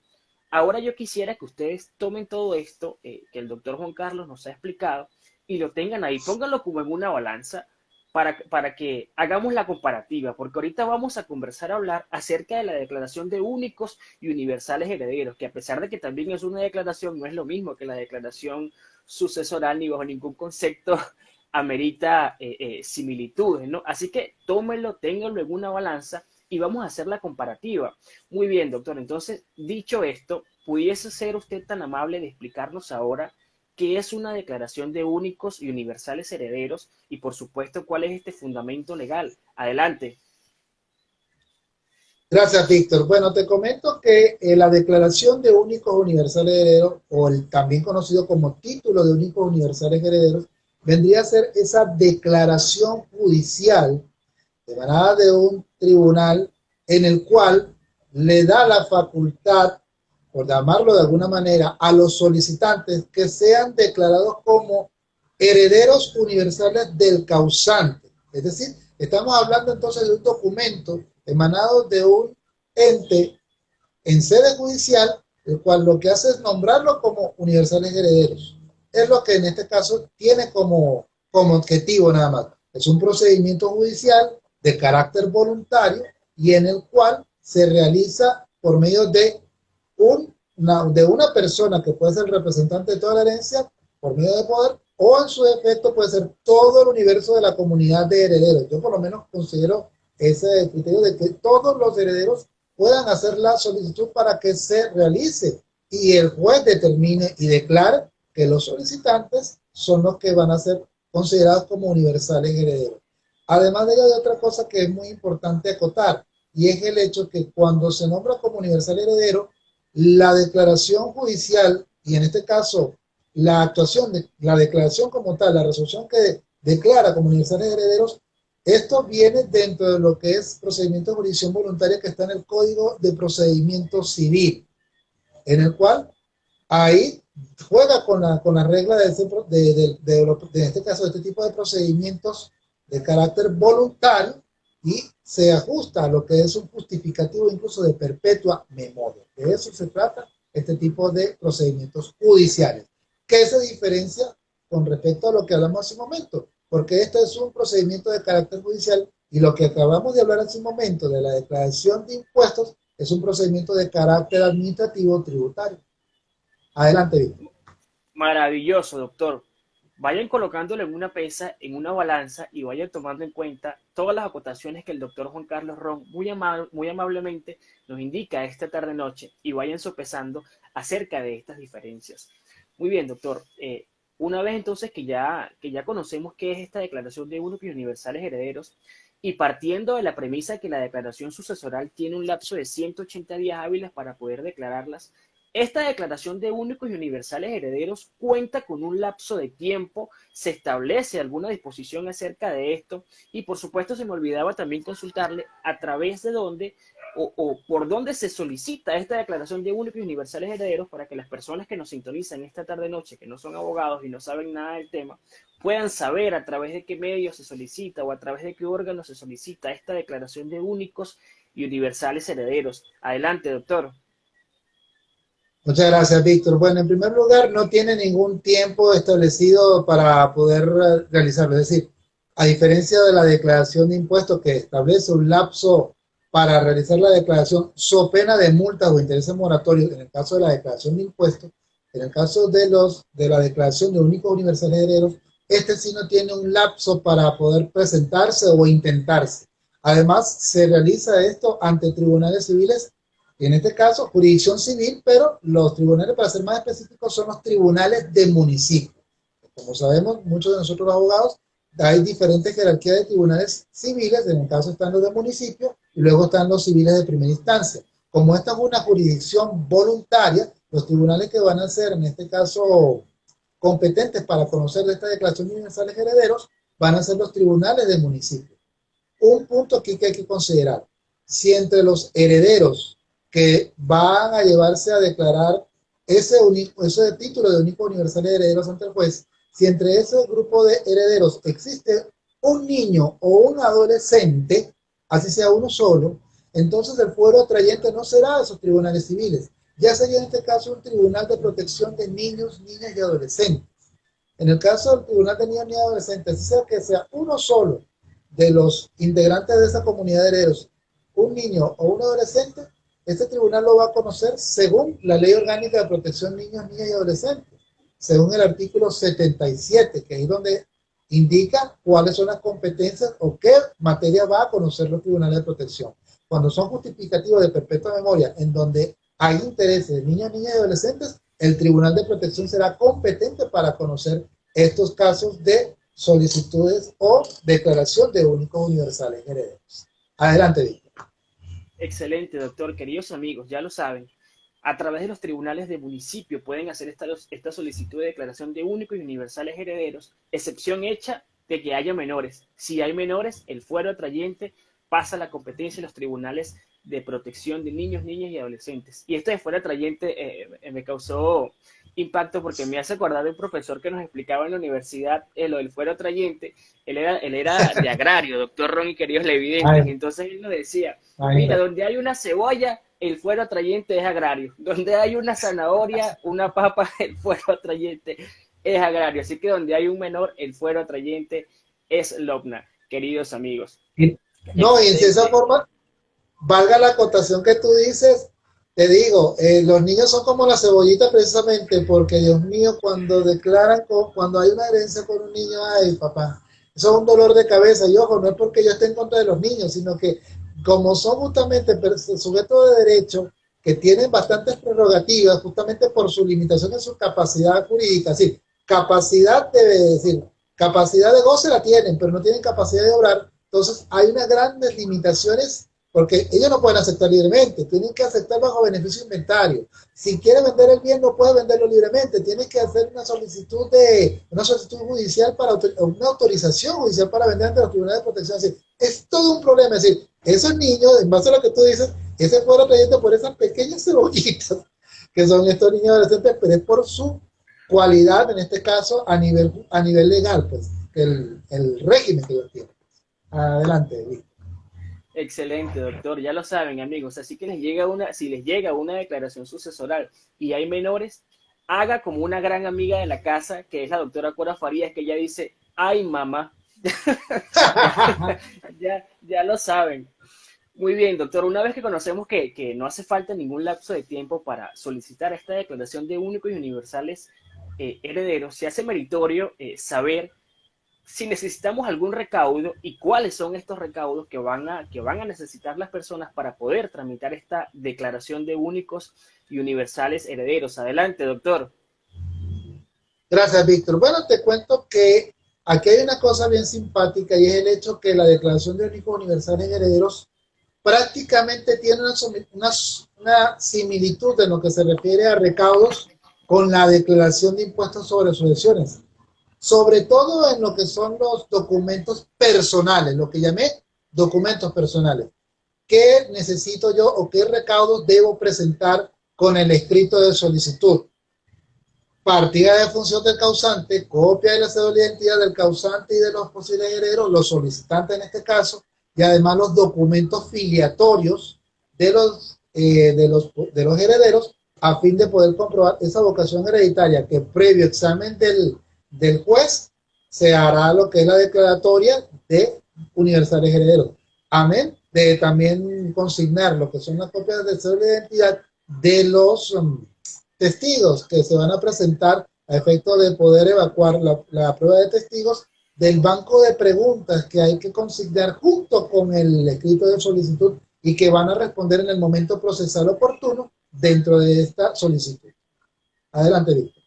Ahora yo quisiera que ustedes tomen todo esto eh, que el doctor Juan Carlos nos ha explicado y lo tengan ahí, pónganlo como en una balanza para, para que hagamos la comparativa, porque ahorita vamos a conversar, a hablar acerca de la declaración de únicos y universales herederos, que a pesar de que también es una declaración, no es lo mismo que la declaración sucesoral ni bajo ningún concepto amerita eh, eh, similitudes, ¿no? Así que tómenlo, ténganlo en una balanza y vamos a hacer la comparativa. Muy bien, doctor. Entonces, dicho esto, ¿pudiese ser usted tan amable de explicarnos ahora qué es una declaración de únicos y universales herederos y, por supuesto, cuál es este fundamento legal? Adelante. Gracias, Víctor. Bueno, te comento que eh, la declaración de únicos universales herederos, o el también conocido como título de únicos universales herederos, vendría a ser esa declaración judicial emanada de un tribunal en el cual le da la facultad, por llamarlo de alguna manera, a los solicitantes que sean declarados como herederos universales del causante. Es decir, estamos hablando entonces de un documento emanado de un ente en sede judicial, el cual lo que hace es nombrarlo como universales herederos. Es lo que en este caso tiene como, como objetivo nada más. Es un procedimiento judicial de carácter voluntario y en el cual se realiza por medio de, un, una, de una persona que puede ser representante de toda la herencia por medio de poder o en su defecto puede ser todo el universo de la comunidad de herederos. Yo por lo menos considero ese criterio de que todos los herederos puedan hacer la solicitud para que se realice y el juez determine y declare que los solicitantes son los que van a ser considerados como universales herederos. Además de ello, hay otra cosa que es muy importante acotar, y es el hecho que cuando se nombra como universal heredero, la declaración judicial, y en este caso la actuación, de, la declaración como tal, la resolución que declara como universales herederos, esto viene dentro de lo que es procedimiento de jurisdicción voluntaria que está en el Código de Procedimiento Civil, en el cual ahí juega con la, con la regla de, de, de, de, este caso, de este tipo de procedimientos de carácter voluntario y se ajusta a lo que es un justificativo incluso de perpetua memoria. De eso se trata este tipo de procedimientos judiciales. ¿Qué se diferencia con respecto a lo que hablamos hace un momento? Porque este es un procedimiento de carácter judicial y lo que acabamos de hablar hace un momento de la declaración de impuestos es un procedimiento de carácter administrativo tributario. Adelante, Víctor. Maravilloso, doctor vayan colocándolo en una pesa, en una balanza y vayan tomando en cuenta todas las acotaciones que el doctor Juan Carlos Ron muy, muy amablemente nos indica esta tarde-noche y vayan sopesando acerca de estas diferencias. Muy bien, doctor. Eh, una vez entonces que ya, que ya conocemos qué es esta declaración de unos universales herederos y partiendo de la premisa que la declaración sucesoral tiene un lapso de 180 días hábiles para poder declararlas, Esta declaración de únicos y universales herederos cuenta con un lapso de tiempo, se establece alguna disposición acerca de esto y por supuesto se me olvidaba también consultarle a través de dónde o, por dónde se solicita esta declaración de únicos y universales herederos para que las personas que nos sintonizan esta tarde-noche, que no son abogados y no saben nada del tema, puedan saber a través de qué medio se solicita o a través de qué órgano se solicita esta declaración de únicos y universales herederos. Adelante, doctor. Muchas gracias, Víctor. Bueno, en primer lugar, no tiene ningún tiempo establecido para poder realizarlo. Es decir, a diferencia de la declaración de impuestos que establece un lapso para realizar la declaración, so pena de multas o intereses moratorios en el caso de la declaración de impuestos, en el caso de los de la declaración de únicos universales herederos, este sí no tiene un lapso para poder presentarse o intentarse. Además, se realiza esto ante tribunales civiles en este caso, jurisdicción civil, pero los tribunales, para ser más específicos, son los tribunales de municipio. Como sabemos, muchos de nosotros los abogados, hay diferentes jerarquías de tribunales civiles, en el caso están los de municipio, y luego están los civiles de primera instancia. Como esta es una jurisdicción voluntaria, los tribunales que van a ser, en este caso, competentes para conocer de esta declaración de universales herederos, van a ser los tribunales de municipio. Un punto aquí que hay que considerar, si entre los herederos que van a llevarse a declarar ese, ese título de único universal de herederos ante el juez, si entre ese grupo de herederos existe un niño o un adolescente, así sea uno solo, entonces el fuero atrayente no será de esos tribunales civiles, ya sería en este caso un tribunal de protección de niños, niñas y adolescentes. En el caso del tribunal de niños y adolescentes, sea que sea uno solo de los integrantes de esa comunidad de herederos, un niño o un adolescente, este tribunal lo va a conocer según la Ley Orgánica de Protección de Niños, Niñas y Adolescentes, según el artículo 77, que es donde indica cuáles son las competencias o qué materia va a conocer los tribunales de protección. Cuando son justificativos de perpetua memoria, en donde hay intereses de niños, niñas y adolescentes, el Tribunal de Protección será competente para conocer estos casos de solicitudes o declaración de únicos universales herederos. Adelante, Víctor. Excelente, doctor. Queridos amigos, ya lo saben. A través de los tribunales de municipio pueden hacer esta, esta solicitud de declaración de únicos y universales herederos, excepción hecha de que haya menores. Si hay menores, el fuero atrayente pasa a la competencia de los tribunales de protección de niños, niñas y adolescentes. Y esto de fuero atrayente eh, me causó impacto porque me hace acordar de un profesor que nos explicaba en la universidad eh, lo del fuero atrayente. Él era, él era de agrario, doctor Ron y queridos levidentes. Entonces él nos decía, mira, donde hay una cebolla, el fuero atrayente es agrario. Donde hay una zanahoria, una papa, el fuero atrayente es agrario. Así que donde hay un menor, el fuero atrayente es lobna, queridos amigos. No, y de esa forma, valga la acotación que tú dices, te digo, eh, los niños son como la cebollita precisamente porque, Dios mío, cuando declaran, cuando hay una herencia con un niño, ay, papá, eso es un dolor de cabeza. Y ojo, no es porque yo esté en contra de los niños, sino que como son justamente sujetos de derecho que tienen bastantes prerrogativas justamente por su limitación en su capacidad jurídica, sí, capacidad de decir, capacidad de goce la tienen, pero no tienen capacidad de obrar, entonces hay unas grandes limitaciones porque ellos no pueden aceptar libremente, tienen que aceptar bajo beneficio inventario. Si quiere vender el bien, no puede venderlo libremente, tiene que hacer una solicitud de una solicitud judicial para una autorización judicial para vender ante los tribunales de protección. Es, es todo un problema. Es decir, esos niños, en base a lo que tú dices, ese fueron trayendo por esas pequeñas cebollitas que son estos niños adolescentes, pero es por su cualidad, en este caso, a nivel, a nivel legal, pues, el, el régimen que ellos tienen. Adelante, Víctor. Excelente, doctor. Ya lo saben, amigos. Así que les llega una, si les llega una declaración sucesoral y hay menores, haga como una gran amiga de la casa, que es la doctora Cora Farías, que ella dice, ay mamá. ya, ya lo saben. Muy bien, doctor. Una vez que conocemos que, que, no hace falta ningún lapso de tiempo para solicitar esta declaración de únicos y universales eh, herederos, se hace meritorio eh, saber si necesitamos algún recaudo y cuáles son estos recaudos que van, a, que van a necesitar las personas para poder tramitar esta declaración de únicos y universales herederos. Adelante, doctor. Gracias, Víctor. Bueno, te cuento que aquí hay una cosa bien simpática y es el hecho que la declaración de únicos universales herederos prácticamente tiene una, una, similitud en lo que se refiere a recaudos con la declaración de impuestos sobre sucesiones, sobre todo en lo que son los documentos personales, lo que llamé documentos personales. ¿Qué necesito yo o qué recaudos debo presentar con el escrito de solicitud? Partida de función del causante, copia de la cédula de identidad del causante y de los posibles herederos, los solicitantes en este caso, y además los documentos filiatorios de los, eh, de los, de los herederos a fin de poder comprobar esa vocación hereditaria que previo examen del, del juez se hará lo que es la declaratoria de universales herederos. Amén. De también consignar lo que son las copias de de identidad de los um, testigos que se van a presentar a efecto de poder evacuar la, la prueba de testigos del banco de preguntas que hay que consignar junto con el escrito de solicitud y que van a responder en el momento procesal oportuno dentro de esta solicitud. Adelante, Víctor.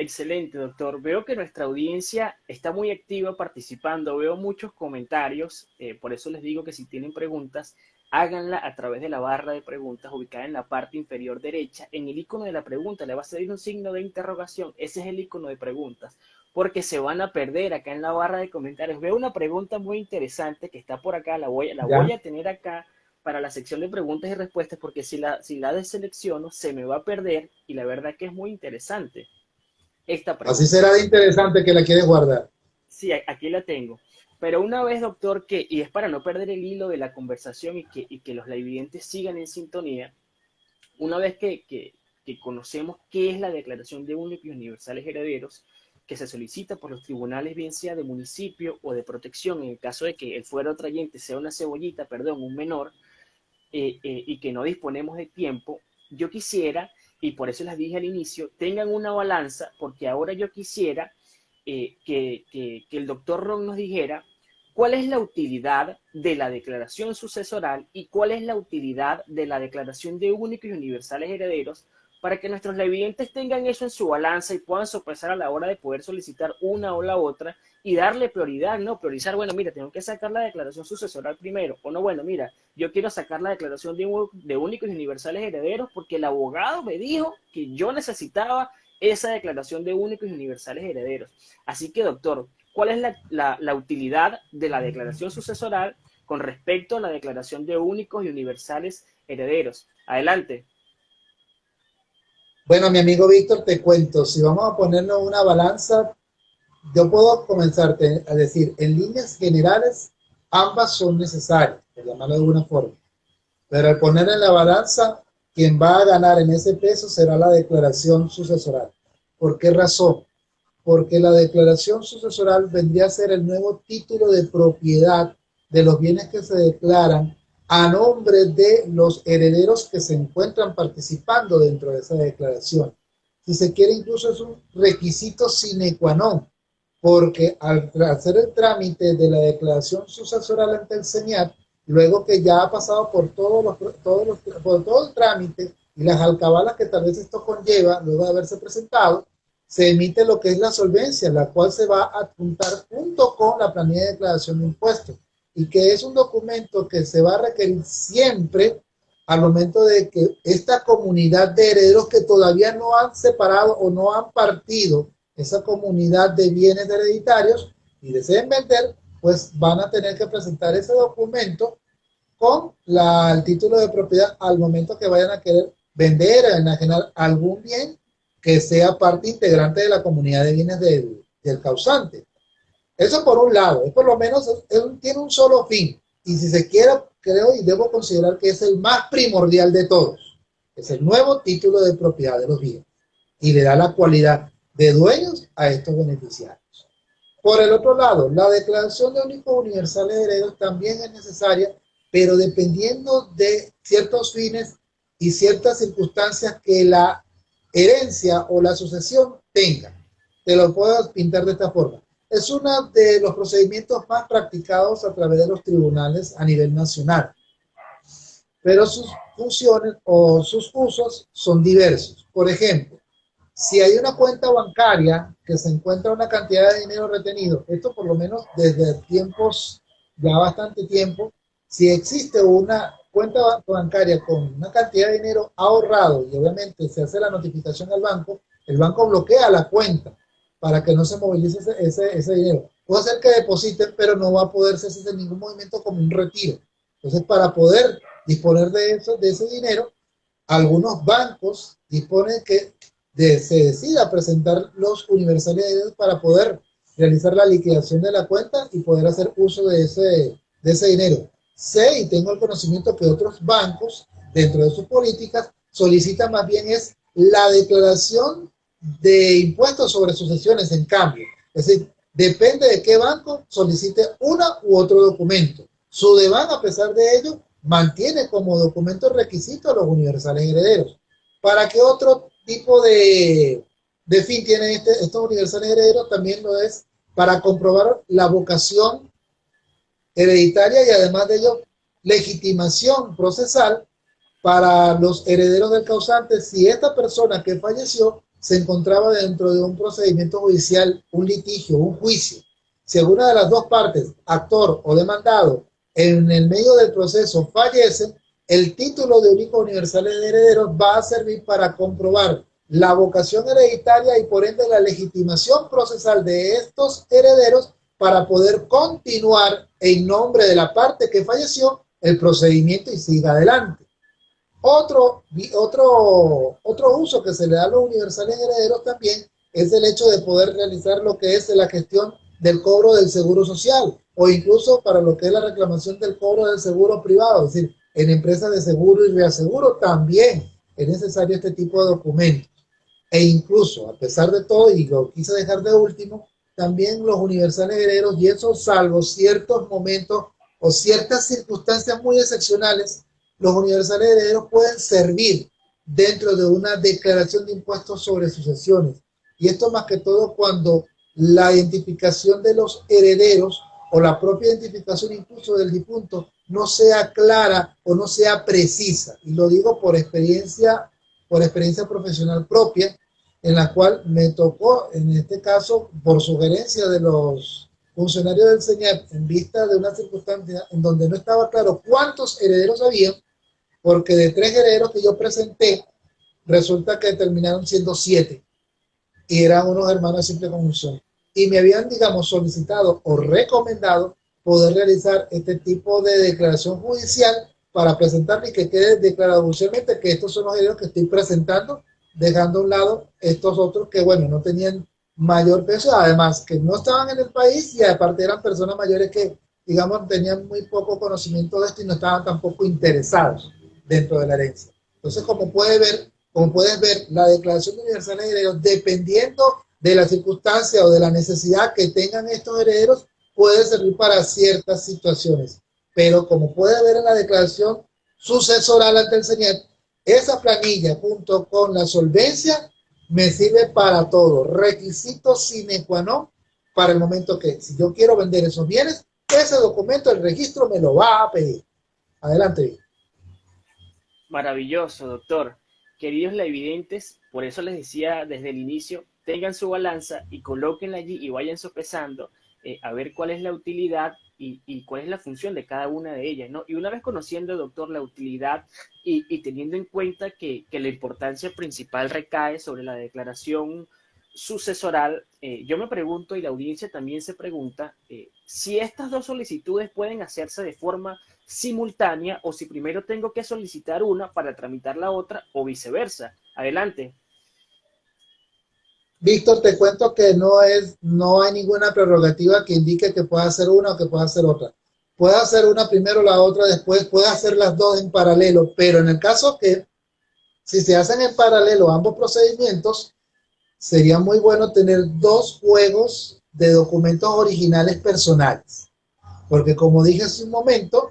Excelente, doctor. Veo que nuestra audiencia está muy activa participando. Veo muchos comentarios. Eh, por eso les digo que si tienen preguntas, háganla a través de la barra de preguntas ubicada en la parte inferior derecha. En el icono de la pregunta le va a salir un signo de interrogación. Ese es el icono de preguntas porque se van a perder acá en la barra de comentarios. Veo una pregunta muy interesante que está por acá, la voy, la voy a tener acá para la sección de preguntas y respuestas, porque si la, si la deselecciono se me va a perder y la verdad que es muy interesante. Esta pregunta. Así será de interesante que la quieres guardar. Sí, aquí la tengo. Pero una vez, doctor, que, y es para no perder el hilo de la conversación y que, y que los televidentes sigan en sintonía, una vez que, que, que conocemos qué es la Declaración de Únicos y Universales Herederos, que se solicita por los tribunales, bien sea de municipio o de protección, en el caso de que el fuero trayente sea una cebollita, perdón, un menor, eh, eh, y que no disponemos de tiempo, yo quisiera, y por eso les dije al inicio, tengan una balanza, porque ahora yo quisiera eh, que, que, el doctor Ron nos dijera cuál es la utilidad de la declaración sucesoral y cuál es la utilidad de la declaración de únicos y universales herederos para que nuestros levidentes tengan eso en su balanza y puedan sopesar a la hora de poder solicitar una o la otra y darle prioridad, ¿no? Priorizar, bueno, mira, tengo que sacar la declaración sucesoral primero, o no, bueno, mira, yo quiero sacar la declaración de, únicos y universales herederos porque el abogado me dijo que yo necesitaba esa declaración de únicos y universales herederos. Así que, doctor, ¿cuál es la, la utilidad de la declaración sucesoral con respecto a la declaración de únicos y universales herederos? Adelante. Bueno, mi amigo Víctor, te cuento, si vamos a ponernos una balanza, yo puedo comenzarte a decir, en líneas generales, ambas son necesarias, por llamarlo de alguna forma. Pero al poner en la balanza, quien va a ganar en ese peso será la declaración sucesoral. ¿Por qué razón? Porque la declaración sucesoral vendría a ser el nuevo título de propiedad de los bienes que se declaran a nombre de los herederos que se encuentran participando dentro de esa declaración. Si se quiere, incluso es un requisito sine qua non, porque al hacer el trámite de la declaración sucesoral ante el SENIAT, luego que ya ha pasado por todos los, todos los, por todo el trámite y las alcabalas que tal vez esto conlleva, luego de haberse presentado, se emite lo que es la solvencia, la cual se va a apuntar junto con la planilla de declaración de impuestos y que es un documento que se va a requerir siempre al momento de que esta comunidad de herederos que todavía no han separado o no han partido esa comunidad de bienes hereditarios y deseen vender, pues van a tener que presentar ese documento con la, el título de propiedad al momento que vayan a querer vender, enajenar algún bien que sea parte integrante de la comunidad de bienes del, del causante. Eso por un lado, es por lo menos tiene un solo fin. Y si se quiere, creo y debo considerar que es el más primordial de todos. Es el nuevo título de propiedad de los bienes. Y le da la cualidad de dueños a estos beneficiarios. Por el otro lado, la declaración de únicos universales de herederos también es necesaria, pero dependiendo de ciertos fines y ciertas circunstancias que la herencia o la sucesión tenga. Te lo puedo pintar de esta forma es uno de los procedimientos más practicados a través de los tribunales a nivel nacional. Pero sus funciones o sus usos son diversos. Por ejemplo, si hay una cuenta bancaria que se encuentra una cantidad de dinero retenido, esto por lo menos desde tiempos, ya bastante tiempo, si existe una cuenta bancaria con una cantidad de dinero ahorrado y obviamente se hace la notificación al banco, el banco bloquea la cuenta para que no se movilice ese, ese, dinero. Puede ser que depositen, pero no va a poder hacer ningún movimiento como un retiro. Entonces, para poder disponer de, eso, de ese dinero, algunos bancos disponen que se decida presentar los universales para poder realizar la liquidación de la cuenta y poder hacer uso de ese, ese dinero. Sé y tengo el conocimiento que otros bancos, dentro de sus políticas, solicitan más bien es la declaración de impuestos sobre sucesiones en cambio. Es decir, depende de qué banco solicite una u otro documento. Su DEBAN, a pesar de ello, mantiene como documento requisito los universales herederos. ¿Para qué otro tipo de, de fin tienen este, estos universales herederos? También lo es para comprobar la vocación hereditaria y además de ello legitimación procesal para los herederos del causante si esta persona que falleció se encontraba dentro de un procedimiento judicial, un litigio, un juicio. Si alguna de las dos partes, actor o demandado, en el medio del proceso fallece, el título de único universal de herederos va a servir para comprobar la vocación hereditaria y por ende la legitimación procesal de estos herederos para poder continuar en nombre de la parte que falleció el procedimiento y siga adelante. Otro, otro, otro uso que se le da a los universales herederos también es el hecho de poder realizar lo que es la gestión del cobro del seguro social o incluso para lo que es la reclamación del cobro del seguro privado, es decir, en empresas de seguro y reaseguro también es necesario este tipo de documentos. E incluso, a pesar de todo, y lo quise dejar de último, también los universales herederos, y eso salvo ciertos momentos o ciertas circunstancias muy excepcionales, los universales herederos pueden servir dentro de una declaración de impuestos sobre sucesiones. Y esto más que todo cuando la identificación de los herederos o la propia identificación incluso del difunto no sea clara o no sea precisa. Y lo digo por experiencia, por experiencia profesional propia, en la cual me tocó, en este caso, por sugerencia de los funcionarios del señor en vista de una circunstancia en donde no estaba claro cuántos herederos había, porque de tres herederos que yo presenté, resulta que terminaron siendo siete, y eran unos hermanos de simple conjunción. Y me habían, digamos, solicitado o recomendado poder realizar este tipo de declaración judicial para presentarme y que quede declarado judicialmente que estos son los herederos que estoy presentando dejando a un lado estos otros que, bueno, no tenían mayor peso, además que no estaban en el país y aparte eran personas mayores que, digamos, tenían muy poco conocimiento de esto y no estaban tampoco interesados dentro de la herencia. Entonces, como puede ver, como puedes ver, la declaración de universal de herederos, dependiendo de la circunstancia o de la necesidad que tengan estos herederos, puede servir para ciertas situaciones. Pero como puede ver en la declaración sucesoral ante el Señor, esa planilla junto con la solvencia me sirve para todo. Requisito sine qua non para el momento que si yo quiero vender esos bienes, ese documento, el registro me lo va a pedir. Adelante. Maravilloso, doctor. Queridos evidentes, por eso les decía desde el inicio, tengan su balanza y colóquenla allí y vayan sopesando eh, a ver cuál es la utilidad y, cuál es la función de cada una de ellas, ¿no? Y una vez conociendo, doctor, la utilidad y, teniendo en cuenta que, la importancia principal recae sobre la declaración sucesoral, eh, yo me pregunto y la audiencia también se pregunta eh, si estas dos solicitudes pueden hacerse de forma simultánea o si primero tengo que solicitar una para tramitar la otra o viceversa. Adelante. Víctor, te cuento que no es, no hay ninguna prerrogativa que indique que pueda hacer una o que pueda hacer otra. Puede hacer una primero, la otra después, puede hacer las dos en paralelo, pero en el caso que si se hacen en paralelo ambos procedimientos, sería muy bueno tener dos juegos de documentos originales personales. Porque como dije hace un momento,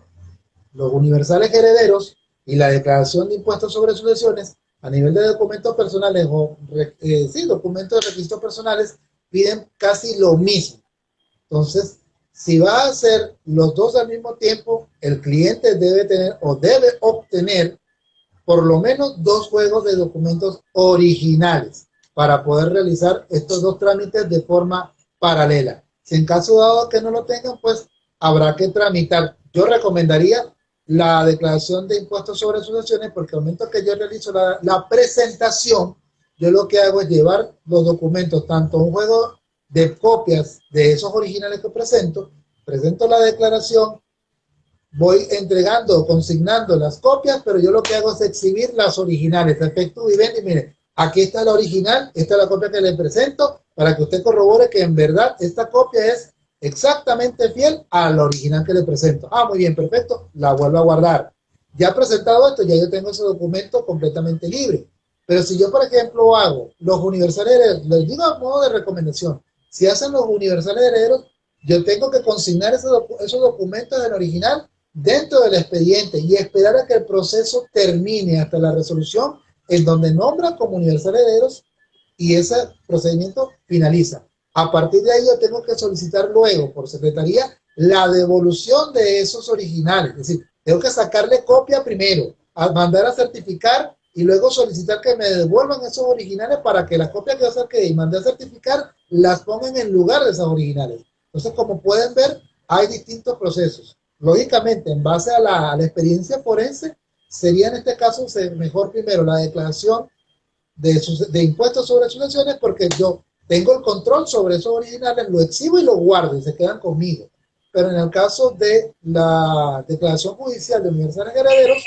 los universales herederos y la declaración de impuestos sobre sucesiones a nivel de documentos personales o eh, sí, documentos de registros personales piden casi lo mismo. Entonces, si va a hacer los dos al mismo tiempo, el cliente debe tener o debe obtener por lo menos dos juegos de documentos originales para poder realizar estos dos trámites de forma paralela. Si en caso dado que no lo tengan, pues habrá que tramitar yo recomendaría la declaración de impuestos sobre sucesiones porque al momento que yo realizo la, la presentación, yo lo que hago es llevar los documentos, tanto un juego de copias de esos originales que presento, presento la declaración, voy entregando, consignando las copias, pero yo lo que hago es exhibir las originales, efecto vivendi, mire, aquí está la original, esta es la copia que le presento, para que usted corrobore que en verdad esta copia es exactamente fiel al original que le presento. Ah, muy bien, perfecto, la vuelvo a guardar. Ya presentado esto, ya yo tengo ese documento completamente libre. Pero si yo, por ejemplo, hago los universales herederos, les digo a modo de recomendación, si hacen los universales herederos, yo tengo que consignar esos, esos documentos del original dentro del expediente y esperar a que el proceso termine hasta la resolución en donde nombra como universales herederos y ese procedimiento finaliza. A partir de ahí yo tengo que solicitar luego por secretaría la devolución de esos originales. Es decir, tengo que sacarle copia primero, a mandar a certificar y luego solicitar que me devuelvan esos originales para que las copias que yo saqué y mandé a certificar las pongan en lugar de esas originales. Entonces, como pueden ver, hay distintos procesos. Lógicamente, en base a la, experiencia forense, sería en este caso mejor primero la declaración de, de impuestos sobre sucesiones porque yo tengo el control sobre esos originales, lo exhibo y lo guardo y se quedan conmigo. Pero en el caso de la declaración judicial de universales herederos,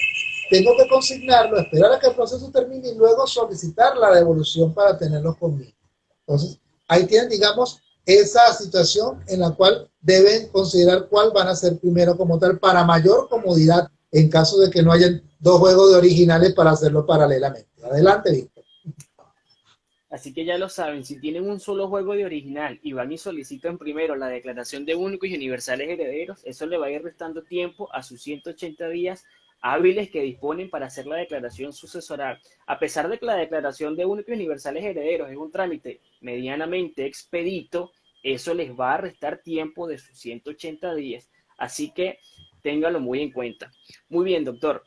tengo que consignarlo, esperar a que el proceso termine y luego solicitar la devolución para tenerlos conmigo. Entonces, ahí tienen, digamos, esa situación en la cual deben considerar cuál van a ser primero como tal para mayor comodidad en caso de que no hayan dos juegos de originales para hacerlo paralelamente. Adelante, Víctor. Así que ya lo saben, si tienen un solo juego de original y van y solicitan primero la declaración de únicos y universales herederos, eso le va a ir restando tiempo a sus 180 días hábiles que disponen para hacer la declaración sucesoral. A pesar de que la declaración de únicos y universales herederos es un trámite medianamente expedito, eso les va a restar tiempo de sus 180 días. Así que ténganlo muy en cuenta. Muy bien, doctor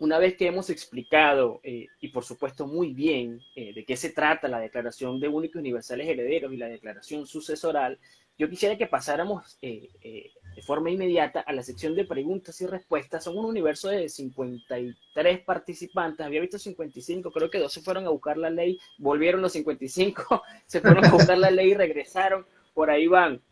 una vez que hemos explicado, eh, y por supuesto muy bien, eh, de qué se trata la declaración de únicos universales herederos y la declaración sucesoral, yo quisiera que pasáramos eh, de forma inmediata a la sección de preguntas y respuestas. Son un universo de 53 participantes, había visto 55, creo que dos se fueron a buscar la ley, volvieron los 55, se fueron a buscar la ley y regresaron, por ahí van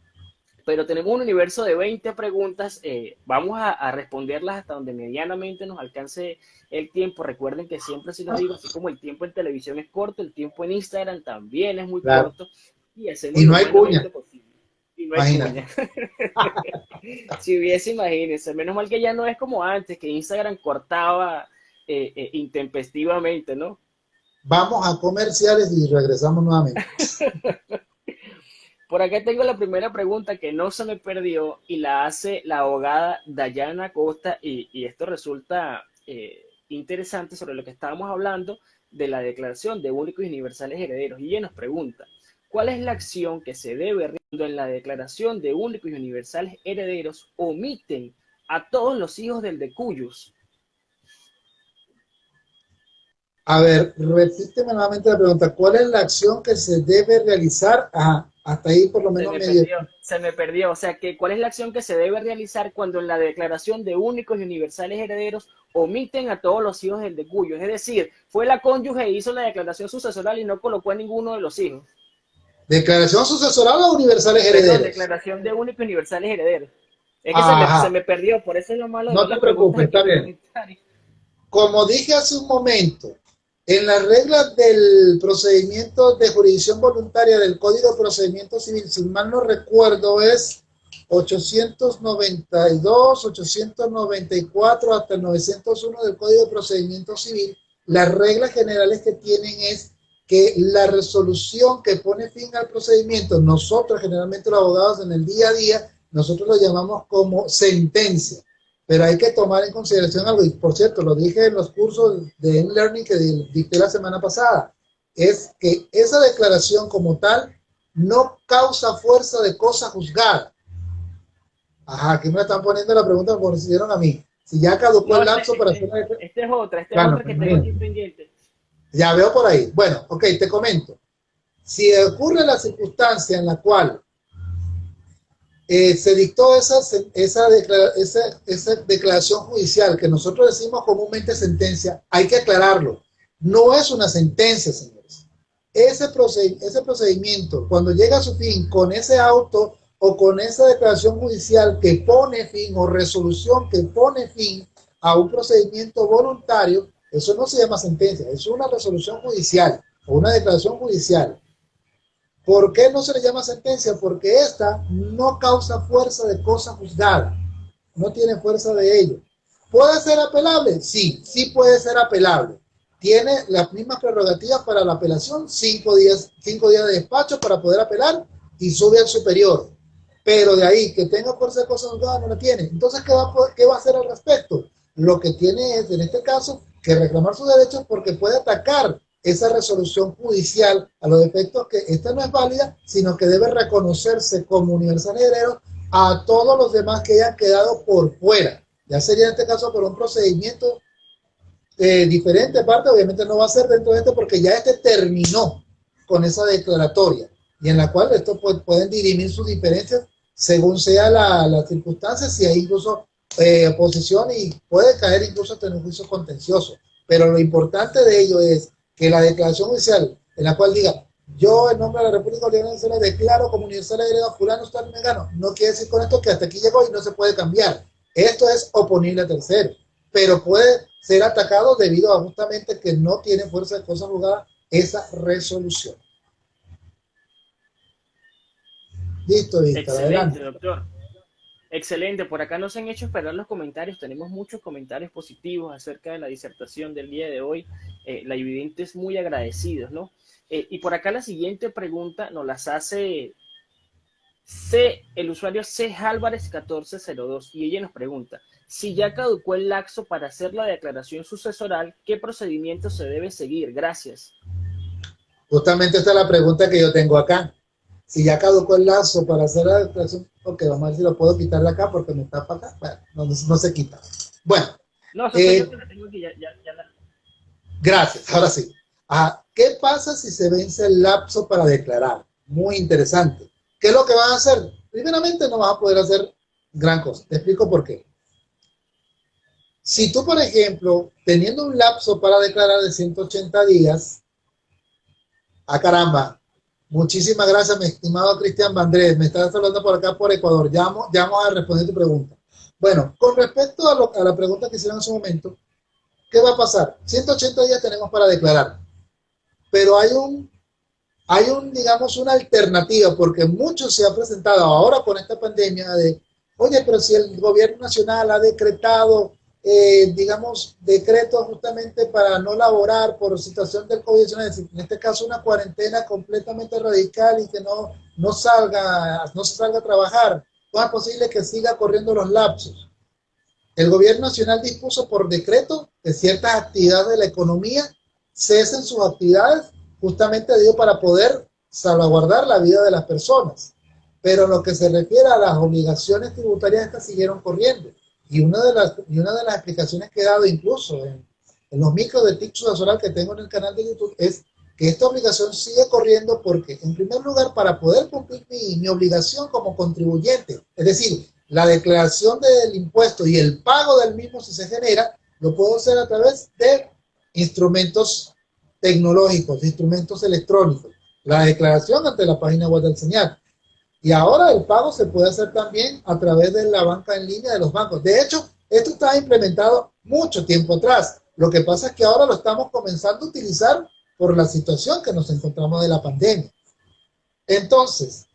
pero tenemos un universo de 20 preguntas. Eh, vamos a, responderlas hasta donde medianamente nos alcance el tiempo. Recuerden que siempre se lo digo, así como el tiempo en televisión es corto, el tiempo en Instagram también es muy corto. Y, no hay cuña. Y no hay cuña. si hubiese, imagínense. Menos mal que ya no es como antes, que Instagram cortaba eh, eh, intempestivamente, ¿no? Vamos a comerciales y regresamos nuevamente. Por acá tengo la primera pregunta que no se me perdió y la hace la abogada Dayana Costa y, esto resulta eh, interesante sobre lo que estábamos hablando de la declaración de únicos y universales herederos. Y ella nos pregunta, ¿cuál es la acción que se debe cuando en la declaración de únicos y universales herederos omiten a todos los hijos del de cuyos? A ver, repíteme nuevamente la pregunta. ¿Cuál es la acción que se debe realizar? a hasta ahí por lo menos se me, perdió, se me perdió. O sea, que ¿cuál es la acción que se debe realizar cuando en la declaración de únicos y universales herederos omiten a todos los hijos del de cuyo? Es decir, fue la cónyuge e hizo la declaración sucesoral y no colocó a ninguno de los hijos. ¿Declaración sucesoral o universales herederos? declaración de únicos y universales herederos. Es que se me, perdió, por eso es lo malo. No te preocupes, está bien. Como dije hace un momento, en las reglas del procedimiento de jurisdicción voluntaria del Código de Procedimiento Civil, si mal no recuerdo, es 892, 894 hasta el 901 del Código de Procedimiento Civil. Las reglas generales que tienen es que la resolución que pone fin al procedimiento, nosotros generalmente los abogados en el día a día, nosotros lo llamamos como sentencia. Pero hay que tomar en consideración algo, y por cierto, lo dije en los cursos de e-learning que dicté la semana pasada, es que esa declaración como tal no causa fuerza de cosa juzgada. Ajá, aquí me están poniendo la pregunta que hicieron a mí. Si ya caducó el lapso para hacer... Esta es otra, esta es otra que tengo aquí pendiente. Ya veo por ahí. Bueno, ok, te comento. Si ocurre la circunstancia en la cual eh, se dictó esa, esa, esa, declaración judicial que nosotros decimos comúnmente sentencia, hay que aclararlo. No es una sentencia, señores. Ese, ese procedimiento, cuando llega a su fin con ese auto o con esa declaración judicial que pone fin o resolución que pone fin a un procedimiento voluntario, eso no se llama sentencia, es una resolución judicial o una declaración judicial. ¿Por qué no se le llama sentencia? Porque esta no causa fuerza de cosa juzgada, no tiene fuerza de ello. ¿Puede ser apelable? Sí, sí puede ser apelable. Tiene las mismas prerrogativas para la apelación, cinco días, cinco días de despacho para poder apelar y sube al superior. Pero de ahí que tenga fuerza de cosa juzgada no la tiene. Entonces, ¿qué va, ¿qué va a hacer al respecto? Lo que tiene es, en este caso, que reclamar sus derechos porque puede atacar esa resolución judicial a los efectos que esta no es válida, sino que debe reconocerse como universal heredero a todos los demás que hayan quedado por fuera. Ya sería en este caso por un procedimiento eh, diferente, aparte obviamente no va a ser dentro de este porque ya este terminó con esa declaratoria y en la cual esto pueden dirimir sus diferencias según sea la, la circunstancia, si hay incluso eh, oposición y puede caer incluso hasta en un juicio contencioso. Pero lo importante de ello es que la declaración judicial en la cual diga yo en nombre de la República Bolivariana de Venezuela declaro como universal heredero fulano está gano no quiere decir con esto que hasta aquí llegó y no se puede cambiar. Esto es oponible a tercero, pero puede ser atacado debido a justamente que no tiene fuerza de cosa juzgada esa resolución. Listo, listo. Excelente, doctor. Excelente, por acá nos han hecho esperar los comentarios, tenemos muchos comentarios positivos acerca de la disertación del día de hoy, eh, la evidente es muy agradecidos, ¿no? Eh, y por acá la siguiente pregunta nos las hace C, el usuario C. Álvarez 1402 y ella nos pregunta, si ya caducó el laxo para hacer la declaración sucesoral, ¿qué procedimiento se debe seguir? Gracias. Justamente esta es la pregunta que yo tengo acá. Si ya caducó el lazo para hacer la declaración Ok, vamos a ver si lo puedo quitar de acá porque me para acá. Bueno, no, se quita. Bueno. No, eh, Gracias, ahora sí. Ah, ¿Qué pasa si se vence el lapso para declarar? Muy interesante. ¿Qué es lo que van a hacer? Primeramente no vas a poder hacer gran cosa. Te explico por qué. Si tú, por ejemplo, teniendo un lapso para declarar de 180 días, a ah, caramba, Muchísimas gracias, mi estimado Cristian Vandrés. Me estás hablando por acá, por Ecuador. Ya vamos, a responder tu pregunta. Bueno, con respecto a, la pregunta que hicieron en su momento, ¿qué va a pasar? 180 días tenemos para declarar, pero hay un, hay un, digamos, una alternativa, porque mucho se ha presentado ahora con esta pandemia de, oye, pero si el gobierno nacional ha decretado eh, digamos, decretos justamente para no laborar por situación del COVID-19, en este caso una cuarentena completamente radical y que no, no, salga, no se salga a trabajar, ¿cómo es posible que siga corriendo los lapsos? El gobierno nacional dispuso por decreto que ciertas actividades de la economía cesen sus actividades justamente digo, para poder salvaguardar la vida de las personas. Pero en lo que se refiere a las obligaciones tributarias, estas siguieron corriendo. Y una de las, y una de las explicaciones que he dado incluso en, los micros de TIC Solar que tengo en el canal de YouTube es que esta obligación sigue corriendo porque, en primer lugar, para poder cumplir mi, mi obligación como contribuyente, es decir, la declaración del impuesto y el pago del mismo si se genera, lo puedo hacer a través de instrumentos tecnológicos, instrumentos electrónicos. La declaración ante la página web del señal. Y ahora el pago se puede hacer también a través de la banca en línea de los bancos. De hecho, esto estaba implementado mucho tiempo atrás. Lo que pasa es que ahora lo estamos comenzando a utilizar por la situación que nos encontramos de la pandemia. Entonces,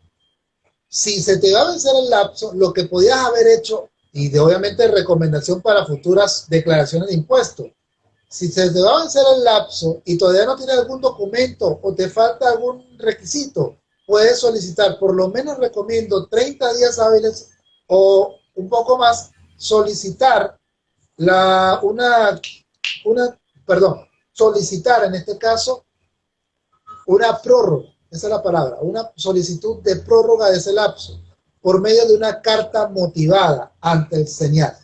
si se te va a vencer el lapso, lo que podías haber hecho, y de obviamente recomendación para futuras declaraciones de impuestos, si se te va a vencer el lapso y todavía no tienes algún documento o te falta algún requisito, puedes solicitar, por lo menos recomiendo 30 días hábiles o un poco más, solicitar la, una, una, perdón, solicitar en este caso una prórroga, esa es la palabra, una solicitud de prórroga de ese lapso por medio de una carta motivada ante el señal,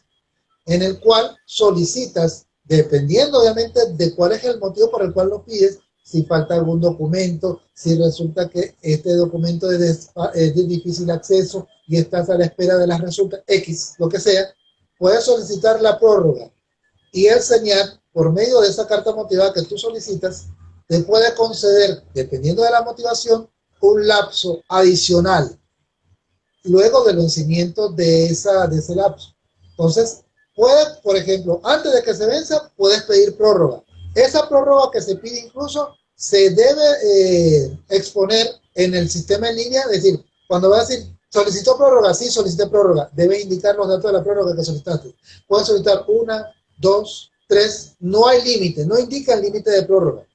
en el cual solicitas, dependiendo obviamente de cuál es el motivo por el cual lo pides, si falta algún documento, si resulta que este documento es de, difícil acceso y estás a la espera de las resultas, X, lo que sea, puedes solicitar la prórroga. Y el señal, por medio de esa carta motivada que tú solicitas, te puede conceder, dependiendo de la motivación, un lapso adicional luego del vencimiento de, esa, de ese lapso. Entonces, puedes, por ejemplo, antes de que se venza, puedes pedir prórroga. Esa prórroga que se pide incluso se debe eh, exponer en el sistema en línea, es decir, cuando va a decir, solicitó prórroga, sí, solicité prórroga, debe indicar los datos de la prórroga que solicitaste. Puedes solicitar una, dos, tres, no hay límite, no indica el límite de prórroga.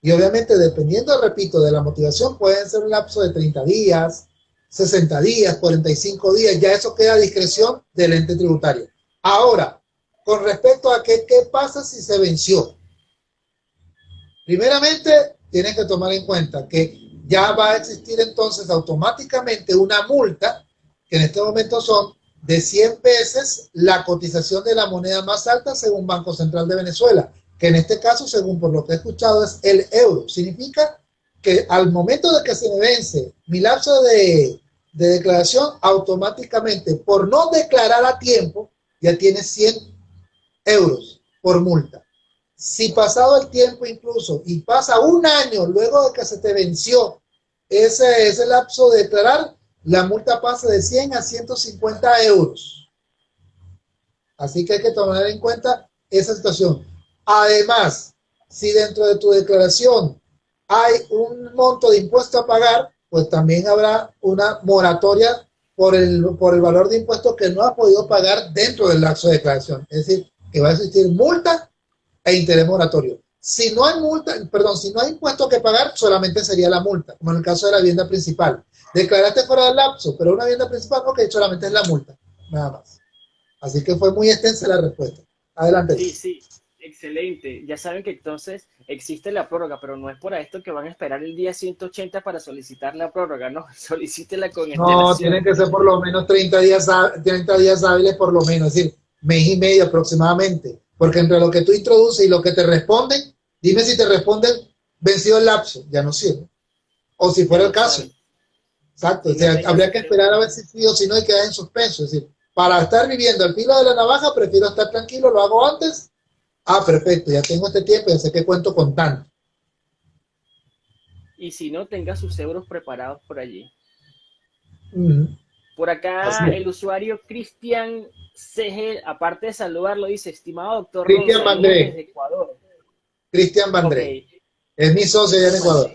Y obviamente, dependiendo, repito, de la motivación, pueden ser un lapso de 30 días, 60 días, 45 días, ya eso queda a discreción del ente tributario. Ahora, con respecto a qué, qué pasa si se venció. Primeramente, tienen que tomar en cuenta que ya va a existir entonces automáticamente una multa, que en este momento son de 100 veces la cotización de la moneda más alta según Banco Central de Venezuela, que en este caso, según por lo que he escuchado, es el euro. Significa que al momento de que se me vence mi lapso de, de declaración, automáticamente, por no declarar a tiempo, ya tiene 100 euros por multa. Si pasado el tiempo incluso y pasa un año luego de que se te venció ese, ese lapso de declarar, la multa pasa de 100 a 150 euros. Así que hay que tomar en cuenta esa situación. Además, si dentro de tu declaración hay un monto de impuesto a pagar, pues también habrá una moratoria por el, por el valor de impuestos que no ha podido pagar dentro del lapso de declaración. Es decir, que va a existir multa e interés moratorio. Si no hay multa, perdón, si no hay impuesto que pagar, solamente sería la multa, como en el caso de la vivienda principal. Declaraste fuera del lapso, pero una vivienda principal, ok, solamente es la multa, nada más. Así que fue muy extensa la respuesta. Adelante. Sí, sí. Excelente. Ya saben que entonces existe la prórroga, pero no es por esto que van a esperar el día 180 para solicitar la prórroga, no, solicítela con No, tienen que ser por lo menos 30 días, 30 días hábiles por lo menos, es decir, mes y medio aproximadamente, porque entre lo que tú introduces y lo que te responden, dime si te responden vencido el lapso, ya no sirve. O si fuera el caso. Exacto, o sea, habría que esperar a ver si sí o si no hay que dar en suspenso, es decir, para estar viviendo al filo de la navaja, prefiero estar tranquilo, lo hago antes Ah, perfecto, ya tengo este tiempo, ya sé que cuento con tanto. Y si no, tenga sus euros preparados por allí. Por acá el usuario Cristian CG, aparte de saludarlo, dice, estimado doctor Cristian Bandré. Ecuador. Cristian Bandré. Es mi socio allá en Ecuador.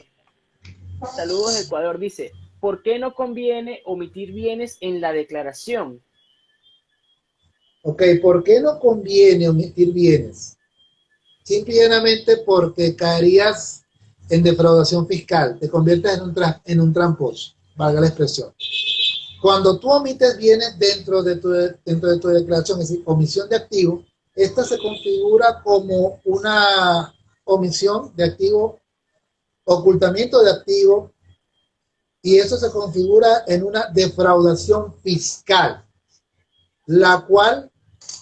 Saludos de Ecuador, dice, ¿por qué no conviene omitir bienes en la declaración? Ok, ¿por qué no conviene omitir bienes? simplemente porque caerías en defraudación fiscal, te conviertes en un, en un tramposo, valga la expresión. Cuando tú omites bienes dentro de tu, dentro de tu declaración, es decir, omisión de activo, esta se configura como una omisión de activo, ocultamiento de activo, y eso se configura en una defraudación fiscal, la cual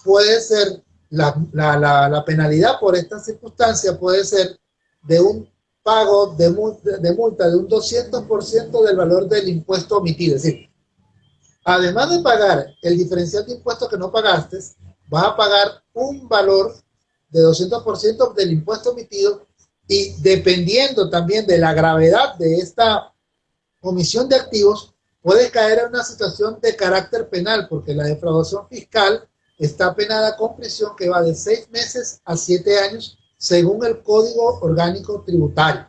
puede ser la, la, la, penalidad por esta circunstancia puede ser de un pago de, de multa de un 200% del valor del impuesto omitido. Es decir, además de pagar el diferencial de impuestos que no pagaste, vas a pagar un valor de 200% del impuesto omitido y dependiendo también de la gravedad de esta omisión de activos, puedes caer en una situación de carácter penal, porque la defraudación fiscal está penada con prisión que va de seis meses a siete años según el Código Orgánico Tributario.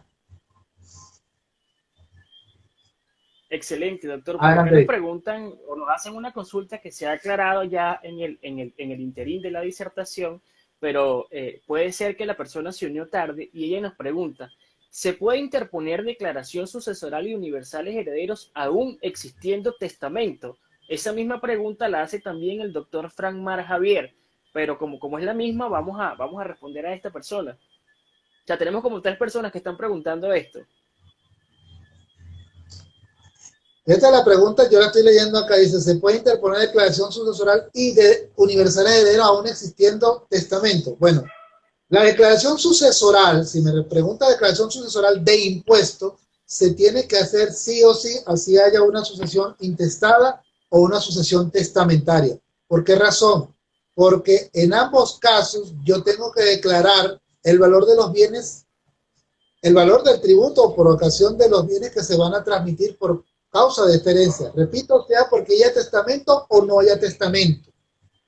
Excelente, doctor. Porque nos preguntan o nos hacen una consulta que se ha aclarado ya en el, en el, en el interín de la disertación, pero eh, puede ser que la persona se unió tarde y ella nos pregunta, ¿se puede interponer declaración sucesoral y universales herederos aún existiendo testamento? Esa misma pregunta la hace también el doctor Frank Mar Javier, pero como, como es la misma, vamos a, vamos a responder a esta persona. O sea, tenemos como tres personas que están preguntando esto. Esta es la pregunta, yo la estoy leyendo acá, dice, ¿se puede interponer declaración sucesoral y de universal heredero aún existiendo testamento? Bueno, La declaración sucesoral, si me pregunta declaración sucesoral de impuesto, se tiene que hacer sí o sí, así haya una sucesión intestada o una sucesión testamentaria. ¿Por qué razón? Porque en ambos casos yo tengo que declarar el valor de los bienes, el valor del tributo por ocasión de los bienes que se van a transmitir por causa de esta herencia. Repito, sea porque haya testamento o no haya testamento.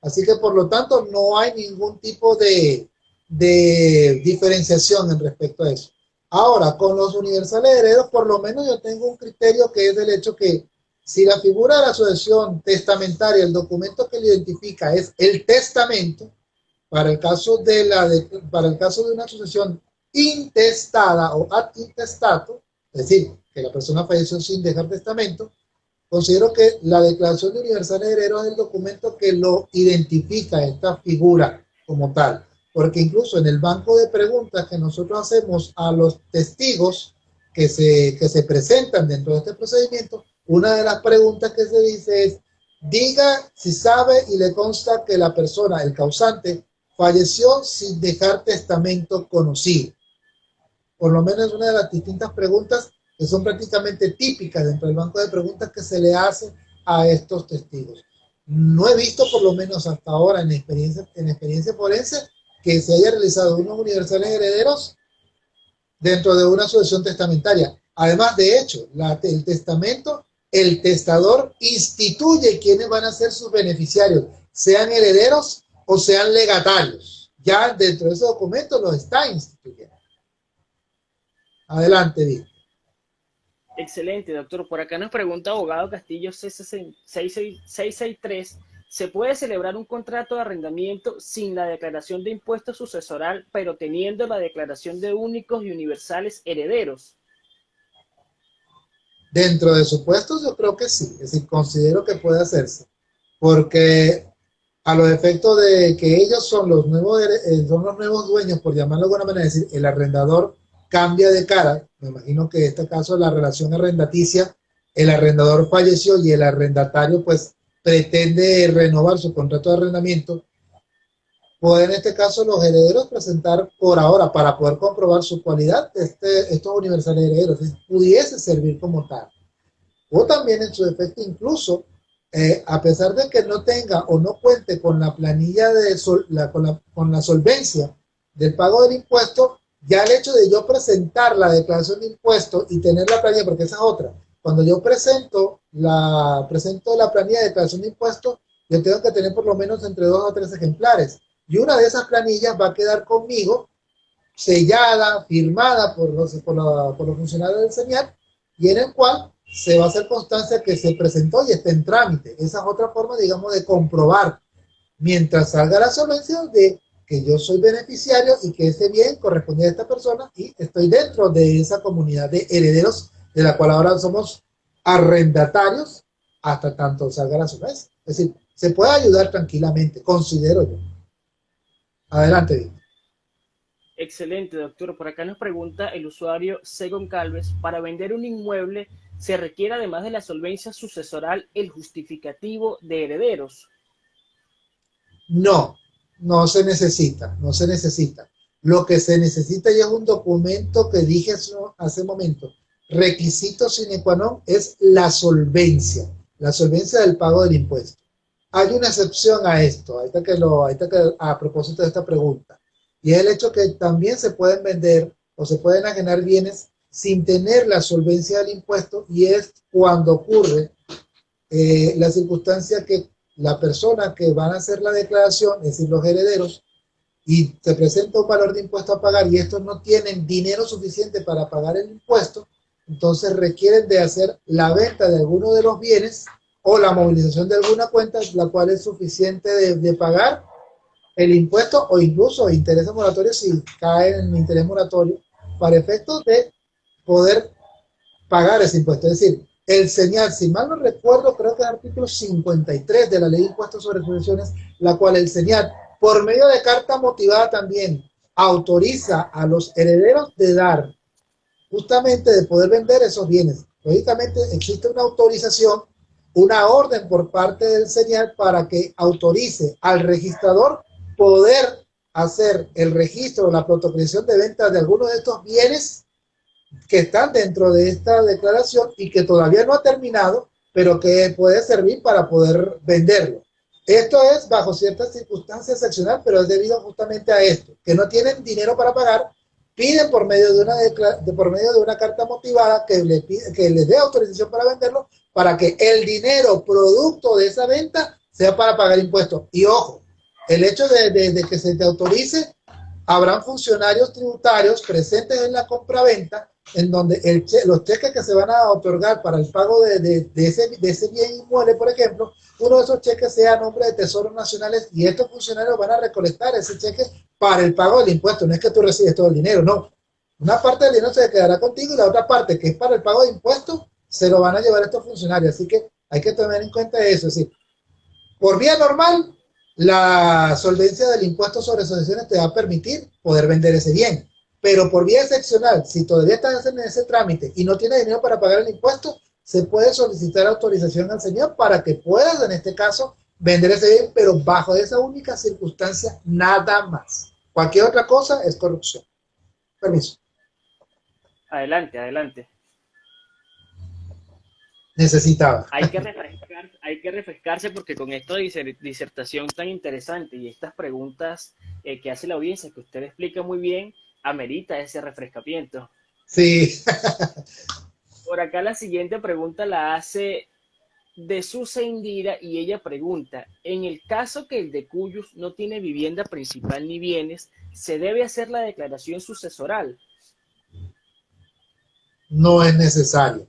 Así que por lo tanto no hay ningún tipo de, de diferenciación en respecto a eso. Ahora, con los universales herederos, por lo menos yo tengo un criterio que es del hecho que si la figura de la sucesión testamentaria, el documento que lo identifica es el testamento, para el caso de, la para el caso de una sucesión intestada o ad intestato, es decir, que la persona falleció sin dejar testamento, considero que la declaración de universal heredero es el documento que lo identifica esta figura como tal. Porque incluso en el banco de preguntas que nosotros hacemos a los testigos que se, que se presentan dentro de este procedimiento, una de las preguntas que se dice es, diga si sabe y le consta que la persona, el causante, falleció sin dejar testamento conocido. Por lo menos una de las distintas preguntas que son prácticamente típicas dentro del banco de preguntas que se le hace a estos testigos. No he visto, por lo menos hasta ahora, en experiencia, en experiencia forense, que se haya realizado unos universales herederos dentro de una sucesión testamentaria. Además, de hecho, el testamento el testador instituye quiénes van a ser sus beneficiarios, sean herederos o sean legatarios. Ya dentro de ese documento lo está instituyendo. Adelante, Víctor. Excelente, doctor. Por acá nos pregunta abogado Castillo 663. ¿Se puede celebrar un contrato de arrendamiento sin la declaración de impuesto sucesoral, pero teniendo la declaración de únicos y universales herederos? Dentro de supuestos yo creo que sí, es decir, considero que puede hacerse, porque a los efectos de que ellos son los nuevos, eh, son los nuevos dueños, por llamarlo de alguna manera, es decir, el arrendador cambia de cara, me imagino que en este caso la relación arrendaticia, el arrendador falleció y el arrendatario pues pretende renovar su contrato de arrendamiento, pueden en este caso los herederos presentar por ahora para poder comprobar su cualidad este, estos universales herederos, pudiese servir como tal. O también en su efecto incluso, eh, a pesar de que no tenga o no cuente con la planilla de la, con, la, con la solvencia del pago del impuesto, ya el hecho de yo presentar la declaración de impuesto y tener la planilla, porque esa es otra, cuando yo presento la, presento la planilla de declaración de impuesto, yo tengo que tener por lo menos entre dos o tres ejemplares y una de esas planillas va a quedar conmigo sellada, firmada por los, por, los funcionarios del señal y en el cual se va a hacer constancia que se presentó y está en trámite. Esa es otra forma, digamos, de comprobar mientras salga la solvencia de que yo soy beneficiario y que ese bien corresponde a esta persona y estoy dentro de esa comunidad de herederos de la cual ahora somos arrendatarios hasta tanto salga la solvencia. Es decir, se puede ayudar tranquilamente, considero yo. Adelante. Excelente, doctor. Por acá nos pregunta el usuario Segon Calves, para vender un inmueble se requiere además de la solvencia sucesoral el justificativo de herederos. No, no se necesita, no se necesita. Lo que se necesita ya es un documento que dije hace un momento. Requisito sine qua non es la solvencia, la solvencia del pago del impuesto. Hay una excepción a esto, ahí que lo, que, a propósito de esta pregunta, y es el hecho que también se pueden vender o se pueden ajenar bienes sin tener la solvencia del impuesto y es cuando ocurre eh, la circunstancia que la persona que van a hacer la declaración, es decir, los herederos, y se presenta un valor de impuesto a pagar y estos no tienen dinero suficiente para pagar el impuesto, entonces requieren de hacer la venta de alguno de los bienes o la movilización de alguna cuenta, la cual es suficiente de, pagar el impuesto o incluso intereses moratorios si cae en el interés moratorio para efectos de poder pagar ese impuesto. Es decir, el señal, si mal no recuerdo, creo que es el artículo 53 de la ley de impuestos sobre sucesiones, la cual el señal, por medio de carta motivada también, autoriza a los herederos de dar, justamente de poder vender esos bienes. Lógicamente existe una autorización una orden por parte del señal para que autorice al registrador poder hacer el registro la protocolización de ventas de algunos de estos bienes que están dentro de esta declaración y que todavía no ha terminado, pero que puede servir para poder venderlo. Esto es bajo ciertas circunstancias excepcionales, pero es debido justamente a esto, que no tienen dinero para pagar, piden por medio de una, de, por medio de una carta motivada que, le que les dé autorización para venderlo, para que el dinero producto de esa venta sea para pagar impuestos. Y ojo, el hecho de, que se te autorice, habrán funcionarios tributarios presentes en la compraventa en donde los cheques que se van a otorgar para el pago de, ese, de ese bien inmueble, por ejemplo, uno de esos cheques sea a nombre de Tesoros Nacionales y estos funcionarios van a recolectar ese cheque para el pago del impuesto. No es que tú recibes todo el dinero, no. Una parte del dinero se quedará contigo y la otra parte, que es para el pago de impuestos, se lo van a llevar estos funcionarios. Así que hay que tener en cuenta eso. Es decir, por vía normal, la solvencia del impuesto sobre sucesiones te va a permitir poder vender ese bien. Pero por vía excepcional, si todavía estás en ese trámite y no tienes dinero para pagar el impuesto, se puede solicitar autorización al señor para que puedas, en este caso, vender ese bien, pero bajo esa única circunstancia, nada más. Cualquier otra cosa es corrupción. Permiso. Adelante, adelante necesitaba. Hay que, hay que refrescarse porque con esta disertación tan interesante y estas preguntas eh, que hace la audiencia, que usted explica muy bien, amerita ese refrescamiento. Sí. Por acá la siguiente pregunta la hace de Susa Indira y ella pregunta, en el caso que el de Cuyus no tiene vivienda principal ni bienes, ¿se debe hacer la declaración sucesoral? No es necesario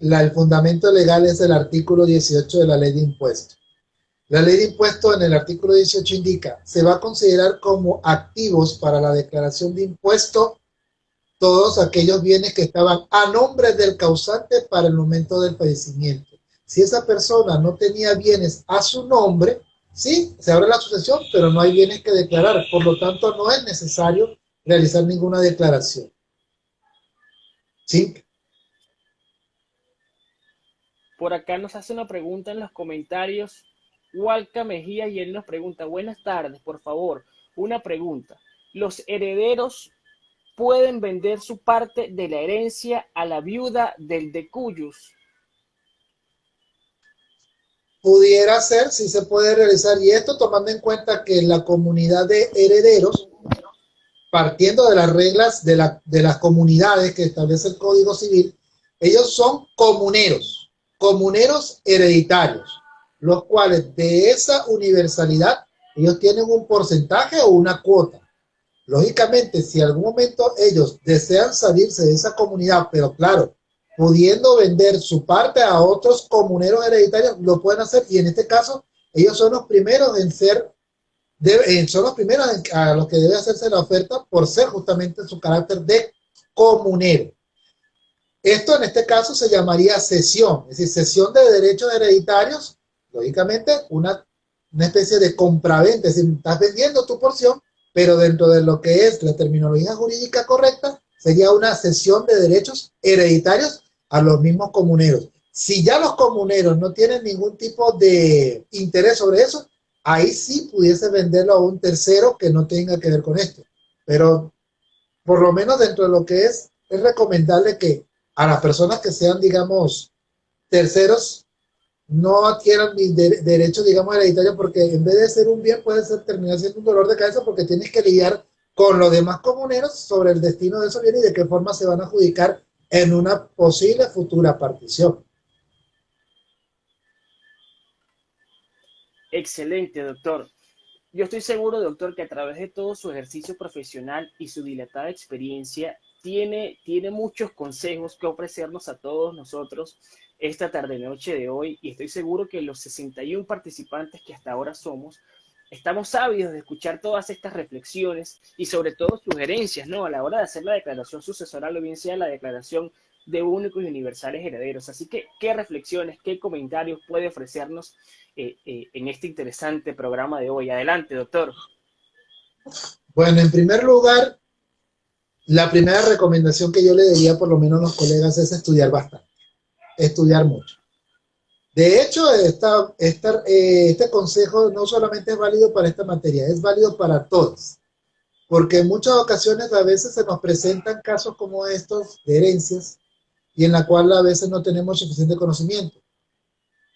el fundamento legal es el artículo 18 de la ley de impuestos. La ley de impuestos en el artículo 18 indica, se va a considerar como activos para la declaración de impuesto todos aquellos bienes que estaban a nombre del causante para el momento del fallecimiento. Si esa persona no tenía bienes a su nombre, sí, se abre la sucesión, pero no hay bienes que declarar. Por lo tanto, no es necesario realizar ninguna declaración. ¿Sí? Por acá nos hace una pregunta en los comentarios. Walca Mejía y él nos pregunta, buenas tardes, por favor, una pregunta. ¿Los herederos pueden vender su parte de la herencia a la viuda del de Cuyus? Pudiera ser, sí se puede realizar. Y esto tomando en cuenta que la comunidad de herederos, partiendo de las reglas de, la, de las comunidades que establece el Código Civil, ellos son comuneros comuneros hereditarios, los cuales de esa universalidad ellos tienen un porcentaje o una cuota. Lógicamente, si algún momento ellos desean salirse de esa comunidad, pero claro, pudiendo vender su parte a otros comuneros hereditarios, lo pueden hacer y en este caso ellos son los primeros en ser, son los primeros a los que debe hacerse la oferta por ser justamente su carácter de comunero. Esto en este caso se llamaría cesión, es decir, cesión de derechos hereditarios, lógicamente una, una especie de compraventa, es decir, estás vendiendo tu porción, pero dentro de lo que es la terminología jurídica correcta, sería una cesión de derechos hereditarios a los mismos comuneros. Si ya los comuneros no tienen ningún tipo de interés sobre eso, ahí sí pudiese venderlo a un tercero que no tenga que ver con esto. Pero por lo menos dentro de lo que es, es recomendable que a las personas que sean, digamos, terceros, no adquieran mi derecho, digamos, hereditario, porque en vez de ser un bien, puede ser, terminar siendo un dolor de cabeza porque tienes que lidiar con los demás comuneros sobre el destino de esos bienes y de qué forma se van a adjudicar en una posible futura partición. Excelente, doctor. Yo estoy seguro, doctor, que a través de todo su ejercicio profesional y su dilatada experiencia, tiene, tiene muchos consejos que ofrecernos a todos nosotros esta tarde-noche de hoy y estoy seguro que los 61 participantes que hasta ahora somos, estamos ávidos de escuchar todas estas reflexiones y sobre todo sugerencias, ¿no? A la hora de hacer la declaración sucesoral o bien sea la declaración de únicos y universales herederos. Así que, ¿qué reflexiones, qué comentarios puede ofrecernos eh, eh, en este interesante programa de hoy? Adelante, doctor. Bueno, en primer lugar, la primera recomendación que yo le diría por lo menos a los colegas es estudiar bastante, estudiar mucho. De hecho, esta, eh, este consejo no solamente es válido para esta materia, es válido para todos. Porque en muchas ocasiones a veces se nos presentan casos como estos de herencias y en la cual a veces no tenemos suficiente conocimiento.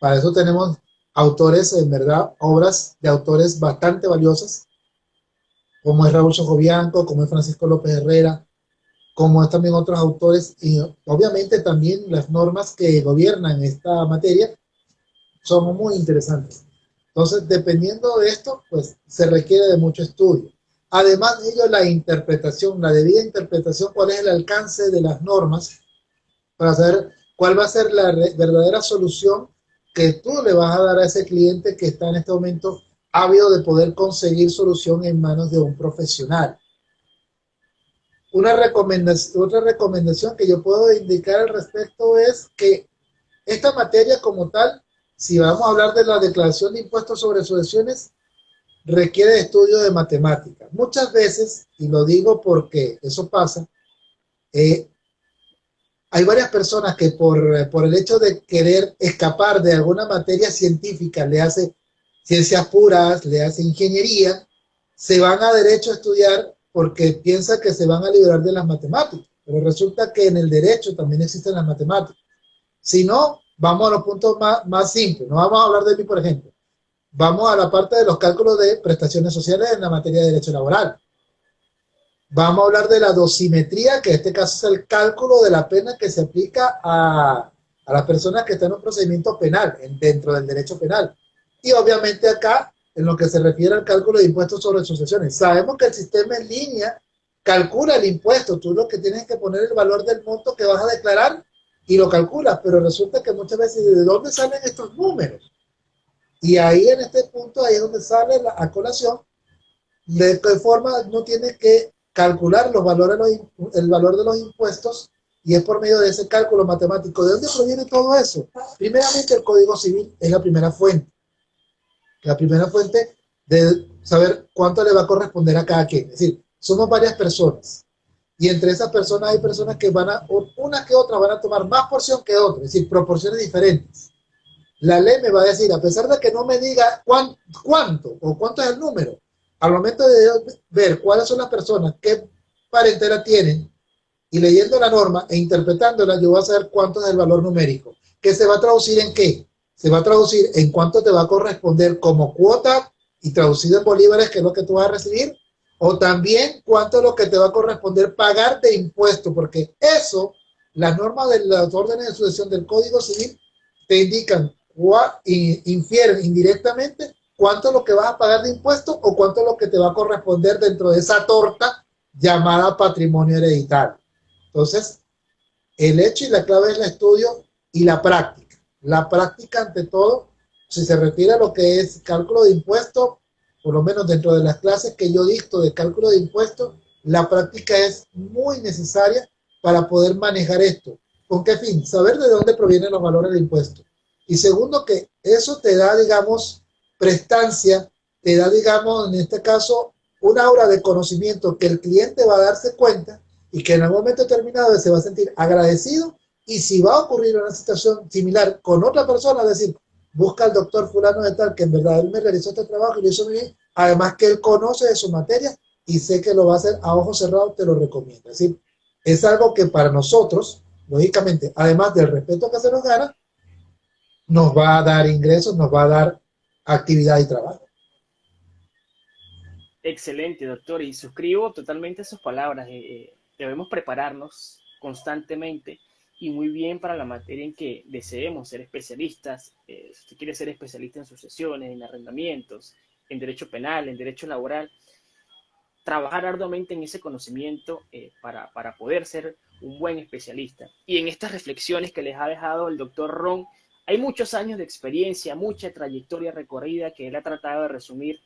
Para eso tenemos autores, en verdad, obras de autores bastante valiosas, como es Raúl Chocobianco, como es Francisco López Herrera, como también otros autores, y obviamente también las normas que gobiernan esta materia son muy interesantes. Entonces, dependiendo de esto, pues se requiere de mucho estudio. Además de ello, la interpretación, la debida interpretación, cuál es el alcance de las normas, para saber cuál va a ser la verdadera solución que tú le vas a dar a ese cliente que está en este momento ávido de poder conseguir solución en manos de un profesional. Una recomendación, otra recomendación que yo puedo indicar al respecto es que esta materia como tal, si vamos a hablar de la declaración de impuestos sobre sucesiones, requiere estudio de matemáticas. Muchas veces, y lo digo porque eso pasa, eh, hay varias personas que por, por, el hecho de querer escapar de alguna materia científica, le hace ciencias puras, le hace ingeniería, se van a derecho a estudiar porque piensa que se van a liberar de las matemáticas. Pero resulta que en el derecho también existen las matemáticas. Si no, vamos a los puntos más, más simples. No vamos a hablar de mí, por ejemplo. Vamos a la parte de los cálculos de prestaciones sociales en la materia de derecho laboral. Vamos a hablar de la dosimetría, que en este caso es el cálculo de la pena que se aplica a, a las personas que están en un procedimiento penal, dentro del derecho penal. Y obviamente acá en lo que se refiere al cálculo de impuestos sobre sucesiones. Sabemos que el sistema en línea calcula el impuesto, tú lo que tienes que poner el valor del monto que vas a declarar y lo calculas, pero resulta que muchas veces, ¿de dónde salen estos números? Y ahí en este punto, ahí es donde sale la colación, de qué forma no tienes que calcular los valores, el valor de los impuestos y es por medio de ese cálculo matemático. ¿De dónde proviene todo eso? Primeramente, el Código Civil es la primera fuente la primera fuente de saber cuánto le va a corresponder a cada quien. Es decir, somos varias personas. Y entre esas personas hay personas que van a, una que otra van a tomar más porción que otra, es decir, proporciones diferentes. La ley me va a decir, a pesar de que no me diga cuánto o cuánto es el número, al momento de ver cuáles son las personas, qué parentela tienen, y leyendo la norma e interpretándola, yo voy a saber cuánto es el valor numérico. ¿Qué se va a traducir en qué? Se va a traducir en cuánto te va a corresponder como cuota y traducido en bolívares, que es lo que tú vas a recibir, o también cuánto es lo que te va a corresponder pagar de impuesto, porque eso, las normas de las órdenes de sucesión del Código Civil te indican, infieren indirectamente cuánto es lo que vas a pagar de impuesto o cuánto es lo que te va a corresponder dentro de esa torta llamada patrimonio hereditario. Entonces, el hecho y la clave es el estudio y la práctica. La práctica, ante todo, si se refiere a lo que es cálculo de impuestos, por lo menos dentro de las clases que yo dicto de cálculo de impuestos, la práctica es muy necesaria para poder manejar esto. ¿Con qué fin? Saber de dónde provienen los valores de impuestos. Y segundo, que eso te da, digamos, prestancia, te da, digamos, en este caso, una aura de conocimiento que el cliente va a darse cuenta y que en algún momento determinado se va a sentir agradecido y si va a ocurrir una situación similar con otra persona, es decir, busca al doctor fulano de tal, que en verdad él me realizó este trabajo y lo hizo muy bien, además que él conoce de su materia y sé que lo va a hacer a ojos cerrados, te lo recomiendo. Es decir, es algo que para nosotros, lógicamente, además del respeto que se nos gana, nos va a dar ingresos, nos va a dar actividad y trabajo. Excelente, doctor, y suscribo totalmente sus palabras. Eh, eh, debemos prepararnos constantemente y muy bien para la materia en que deseemos ser especialistas. Eh, si usted quiere ser especialista en sucesiones, en arrendamientos, en derecho penal, en derecho laboral, trabajar arduamente en ese conocimiento eh, para, para, poder ser un buen especialista. Y en estas reflexiones que les ha dejado el doctor Ron, hay muchos años de experiencia, mucha trayectoria recorrida que él ha tratado de resumir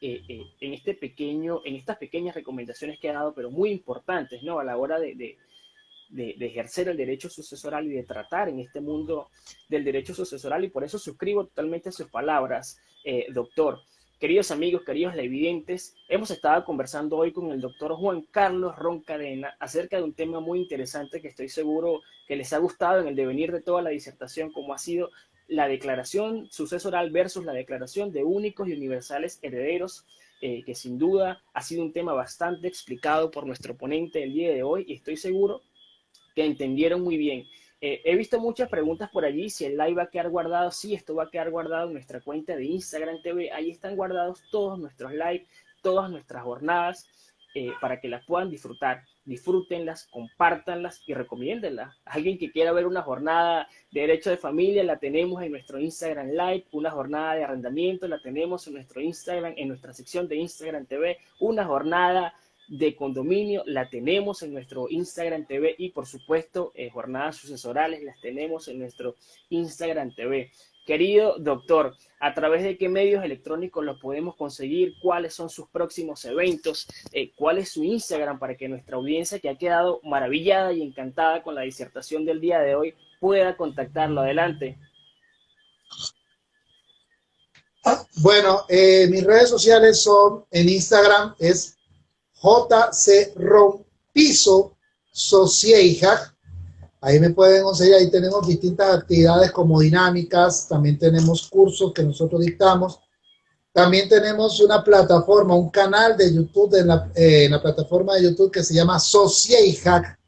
eh, en, este pequeño, en estas pequeñas recomendaciones que ha dado, pero muy importantes, ¿no? A la hora de, de, ejercer el derecho sucesoral y de tratar en este mundo del derecho sucesoral y por eso suscribo totalmente sus palabras, eh, doctor. Queridos amigos, queridos levidentes, hemos estado conversando hoy con el doctor Juan Carlos Roncadena acerca de un tema muy interesante que estoy seguro que les ha gustado en el devenir de toda la disertación, como ha sido la declaración sucesoral versus la declaración de únicos y universales herederos, eh, que sin duda ha sido un tema bastante explicado por nuestro ponente el día de hoy y estoy seguro que entendieron muy bien. Eh, he visto muchas preguntas por allí, si el live va a quedar guardado, sí, esto va a quedar guardado en nuestra cuenta de Instagram TV, ahí están guardados todos nuestros live, todas nuestras jornadas, eh, para que las puedan disfrutar. Disfrútenlas, compártanlas y recomiéndenlas. Alguien que quiera ver una jornada de derecho de familia, la tenemos en nuestro Instagram Live. Una jornada de arrendamiento, la tenemos en nuestro Instagram, en nuestra sección de Instagram TV. Una jornada de condominio la tenemos en nuestro Instagram TV y por supuesto eh, jornadas sucesorales las tenemos en nuestro Instagram TV. Querido doctor, ¿a través de qué medios electrónicos lo podemos conseguir? ¿Cuáles son sus próximos eventos? Eh, ¿Cuál es su Instagram para que nuestra audiencia que ha quedado maravillada y encantada con la disertación del día de hoy pueda contactarlo? Adelante. Bueno, eh, mis redes sociales son en Instagram es JC Rompizo Socieja Ahí me pueden conseguir, ahí tenemos distintas actividades como dinámicas, también tenemos cursos que nosotros dictamos. También tenemos una plataforma, un canal de YouTube, en la, eh, la plataforma de YouTube que se llama Hack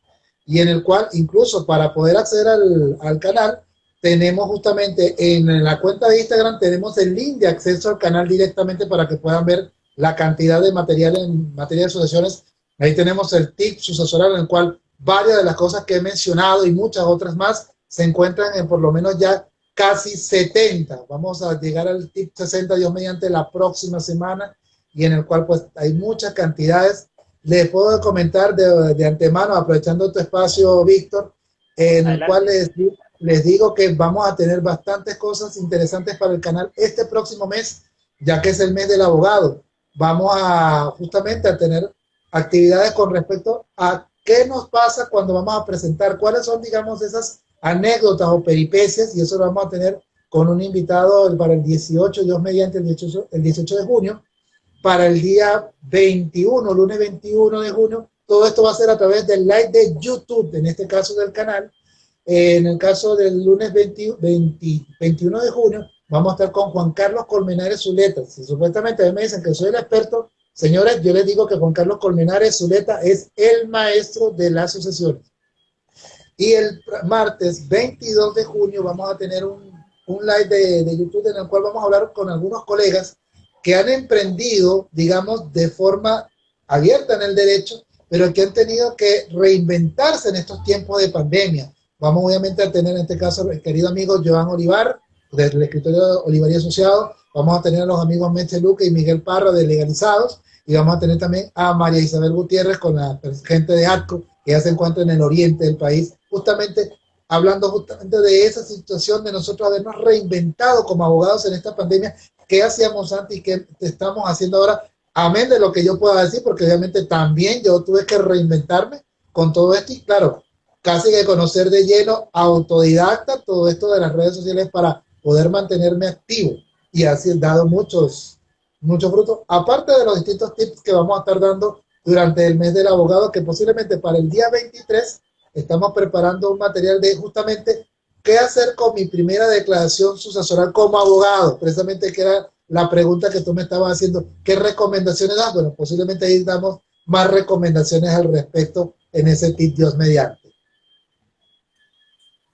y en el cual incluso para poder acceder al, al canal, tenemos justamente en la cuenta de Instagram, tenemos el link de acceso al canal directamente para que puedan ver la cantidad de material en materia de asociaciones. Ahí tenemos el tip sucesoral en el cual varias de las cosas que he mencionado y muchas otras más se encuentran en por lo menos ya casi 70. Vamos a llegar al tip 60, Dios mediante, la próxima semana y en el cual pues hay muchas cantidades. Les puedo comentar de, de antemano, aprovechando tu espacio, Víctor, en el cual les, les digo que vamos a tener bastantes cosas interesantes para el canal este próximo mes, ya que es el mes del abogado. Vamos a justamente a tener actividades con respecto a ¿Qué nos pasa cuando vamos a presentar? ¿Cuáles son, digamos, esas anécdotas o peripecias? Y eso lo vamos a tener con un invitado para el 18, Dios mediante el 18, el 18 de junio, para el día 21, lunes 21 de junio. Todo esto va a ser a través del live de YouTube, en este caso del canal. En el caso del lunes 20, 21 de junio, vamos a estar con Juan Carlos Colmenares Zuleta. Si supuestamente a mí me dicen que soy el experto, Señores, yo les digo que Juan Carlos Colmenares Zuleta es el maestro de las sucesiones. Y el martes 22 de junio vamos a tener un, live de, de, YouTube en el cual vamos a hablar con algunos colegas que han emprendido, digamos, de forma abierta en el derecho, pero que han tenido que reinventarse en estos tiempos de pandemia. Vamos obviamente a tener en este caso el querido amigo Joan Olivar, del escritorio Olivar y Asociado, Vamos a tener a los amigos Meche Luque y Miguel Parra de Legalizados y vamos a tener también a María Isabel Gutiérrez con la gente de ATCO que ya se encuentra en el oriente del país, justamente hablando justamente de esa situación de nosotros habernos reinventado como abogados en esta pandemia, qué hacíamos antes y qué estamos haciendo ahora, amén de lo que yo pueda decir, porque obviamente también yo tuve que reinventarme con todo esto y claro, casi que conocer de lleno, autodidacta, todo esto de las redes sociales para poder mantenerme activo y así dado muchos, muchos frutos, aparte de los distintos tips que vamos a estar dando durante el mes del abogado, que posiblemente para el día 23 estamos preparando un material de justamente qué hacer con mi primera declaración sucesoral como abogado, precisamente que era la pregunta que tú me estabas haciendo, ¿qué recomendaciones das? Bueno, posiblemente ahí damos más recomendaciones al respecto en ese tip Dios mediante.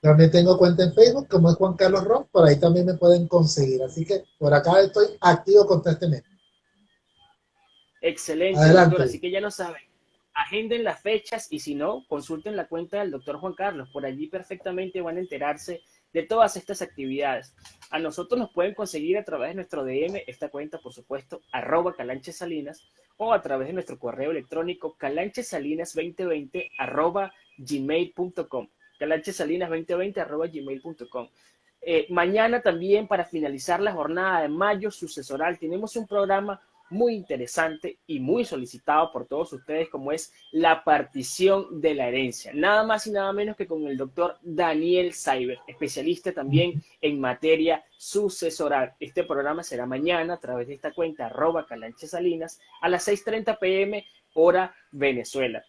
También tengo cuenta en Facebook, como es Juan Carlos Ron, por ahí también me pueden conseguir. Así que por acá estoy activo contra mes. Excelente, doctor. Así que ya lo saben. Agenden las fechas y si no, consulten la cuenta del doctor Juan Carlos. Por allí perfectamente van a enterarse de todas estas actividades. A nosotros nos pueden conseguir a través de nuestro DM, esta cuenta, por supuesto, arroba calanchesalinas, o a través de nuestro correo electrónico calanchesalinas2020 arroba gmail.com calanchesalinas2020 gmail.com. Eh, mañana también, para finalizar la jornada de mayo sucesoral, tenemos un programa muy interesante y muy solicitado por todos ustedes, como es la partición de la herencia. Nada más y nada menos que con el doctor Daniel Cyber, especialista también en materia sucesoral. Este programa será mañana a través de esta cuenta arroba calanchesalinas a las 6.30 pm hora Venezuela.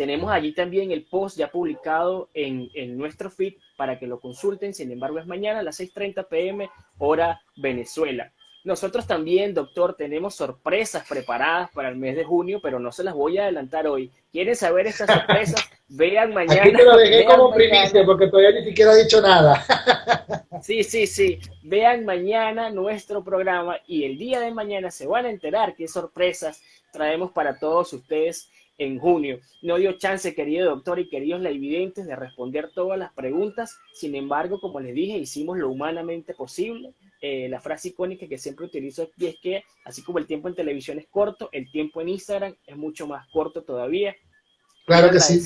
Tenemos allí también el post ya publicado en, nuestro feed para que lo consulten. Sin embargo, es mañana a las 6.30 pm, hora Venezuela. Nosotros también, doctor, tenemos sorpresas preparadas para el mes de junio, pero no se las voy a adelantar hoy. ¿Quieren saber estas sorpresas? Vean mañana. Aquí te lo dejé como primicia porque todavía ni siquiera he dicho nada. Sí, sí, sí. Vean mañana nuestro programa y el día de mañana se van a enterar qué sorpresas traemos para todos ustedes en junio. No dio chance, querido doctor y queridos evidentes de responder todas las preguntas. Sin embargo, como les dije, hicimos lo humanamente posible. Eh, la frase icónica que siempre utilizo aquí es que, así como el tiempo en televisión es corto, el tiempo en Instagram es mucho más corto todavía. Claro que sí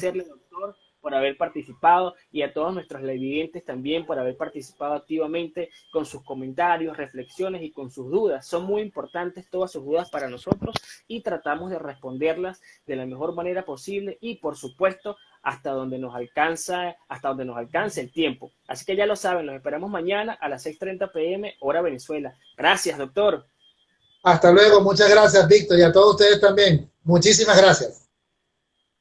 por haber participado y a todos nuestros televidentes también por haber participado activamente con sus comentarios, reflexiones y con sus dudas. Son muy importantes todas sus dudas para nosotros y tratamos de responderlas de la mejor manera posible y por supuesto hasta donde nos alcanza, hasta donde nos alcance el tiempo. Así que ya lo saben, los esperamos mañana a las 6:30 pm hora Venezuela. Gracias, doctor. Hasta luego, muchas gracias, Víctor, y a todos ustedes también. Muchísimas gracias.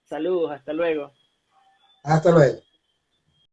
Saludos, hasta luego. Hasta luego.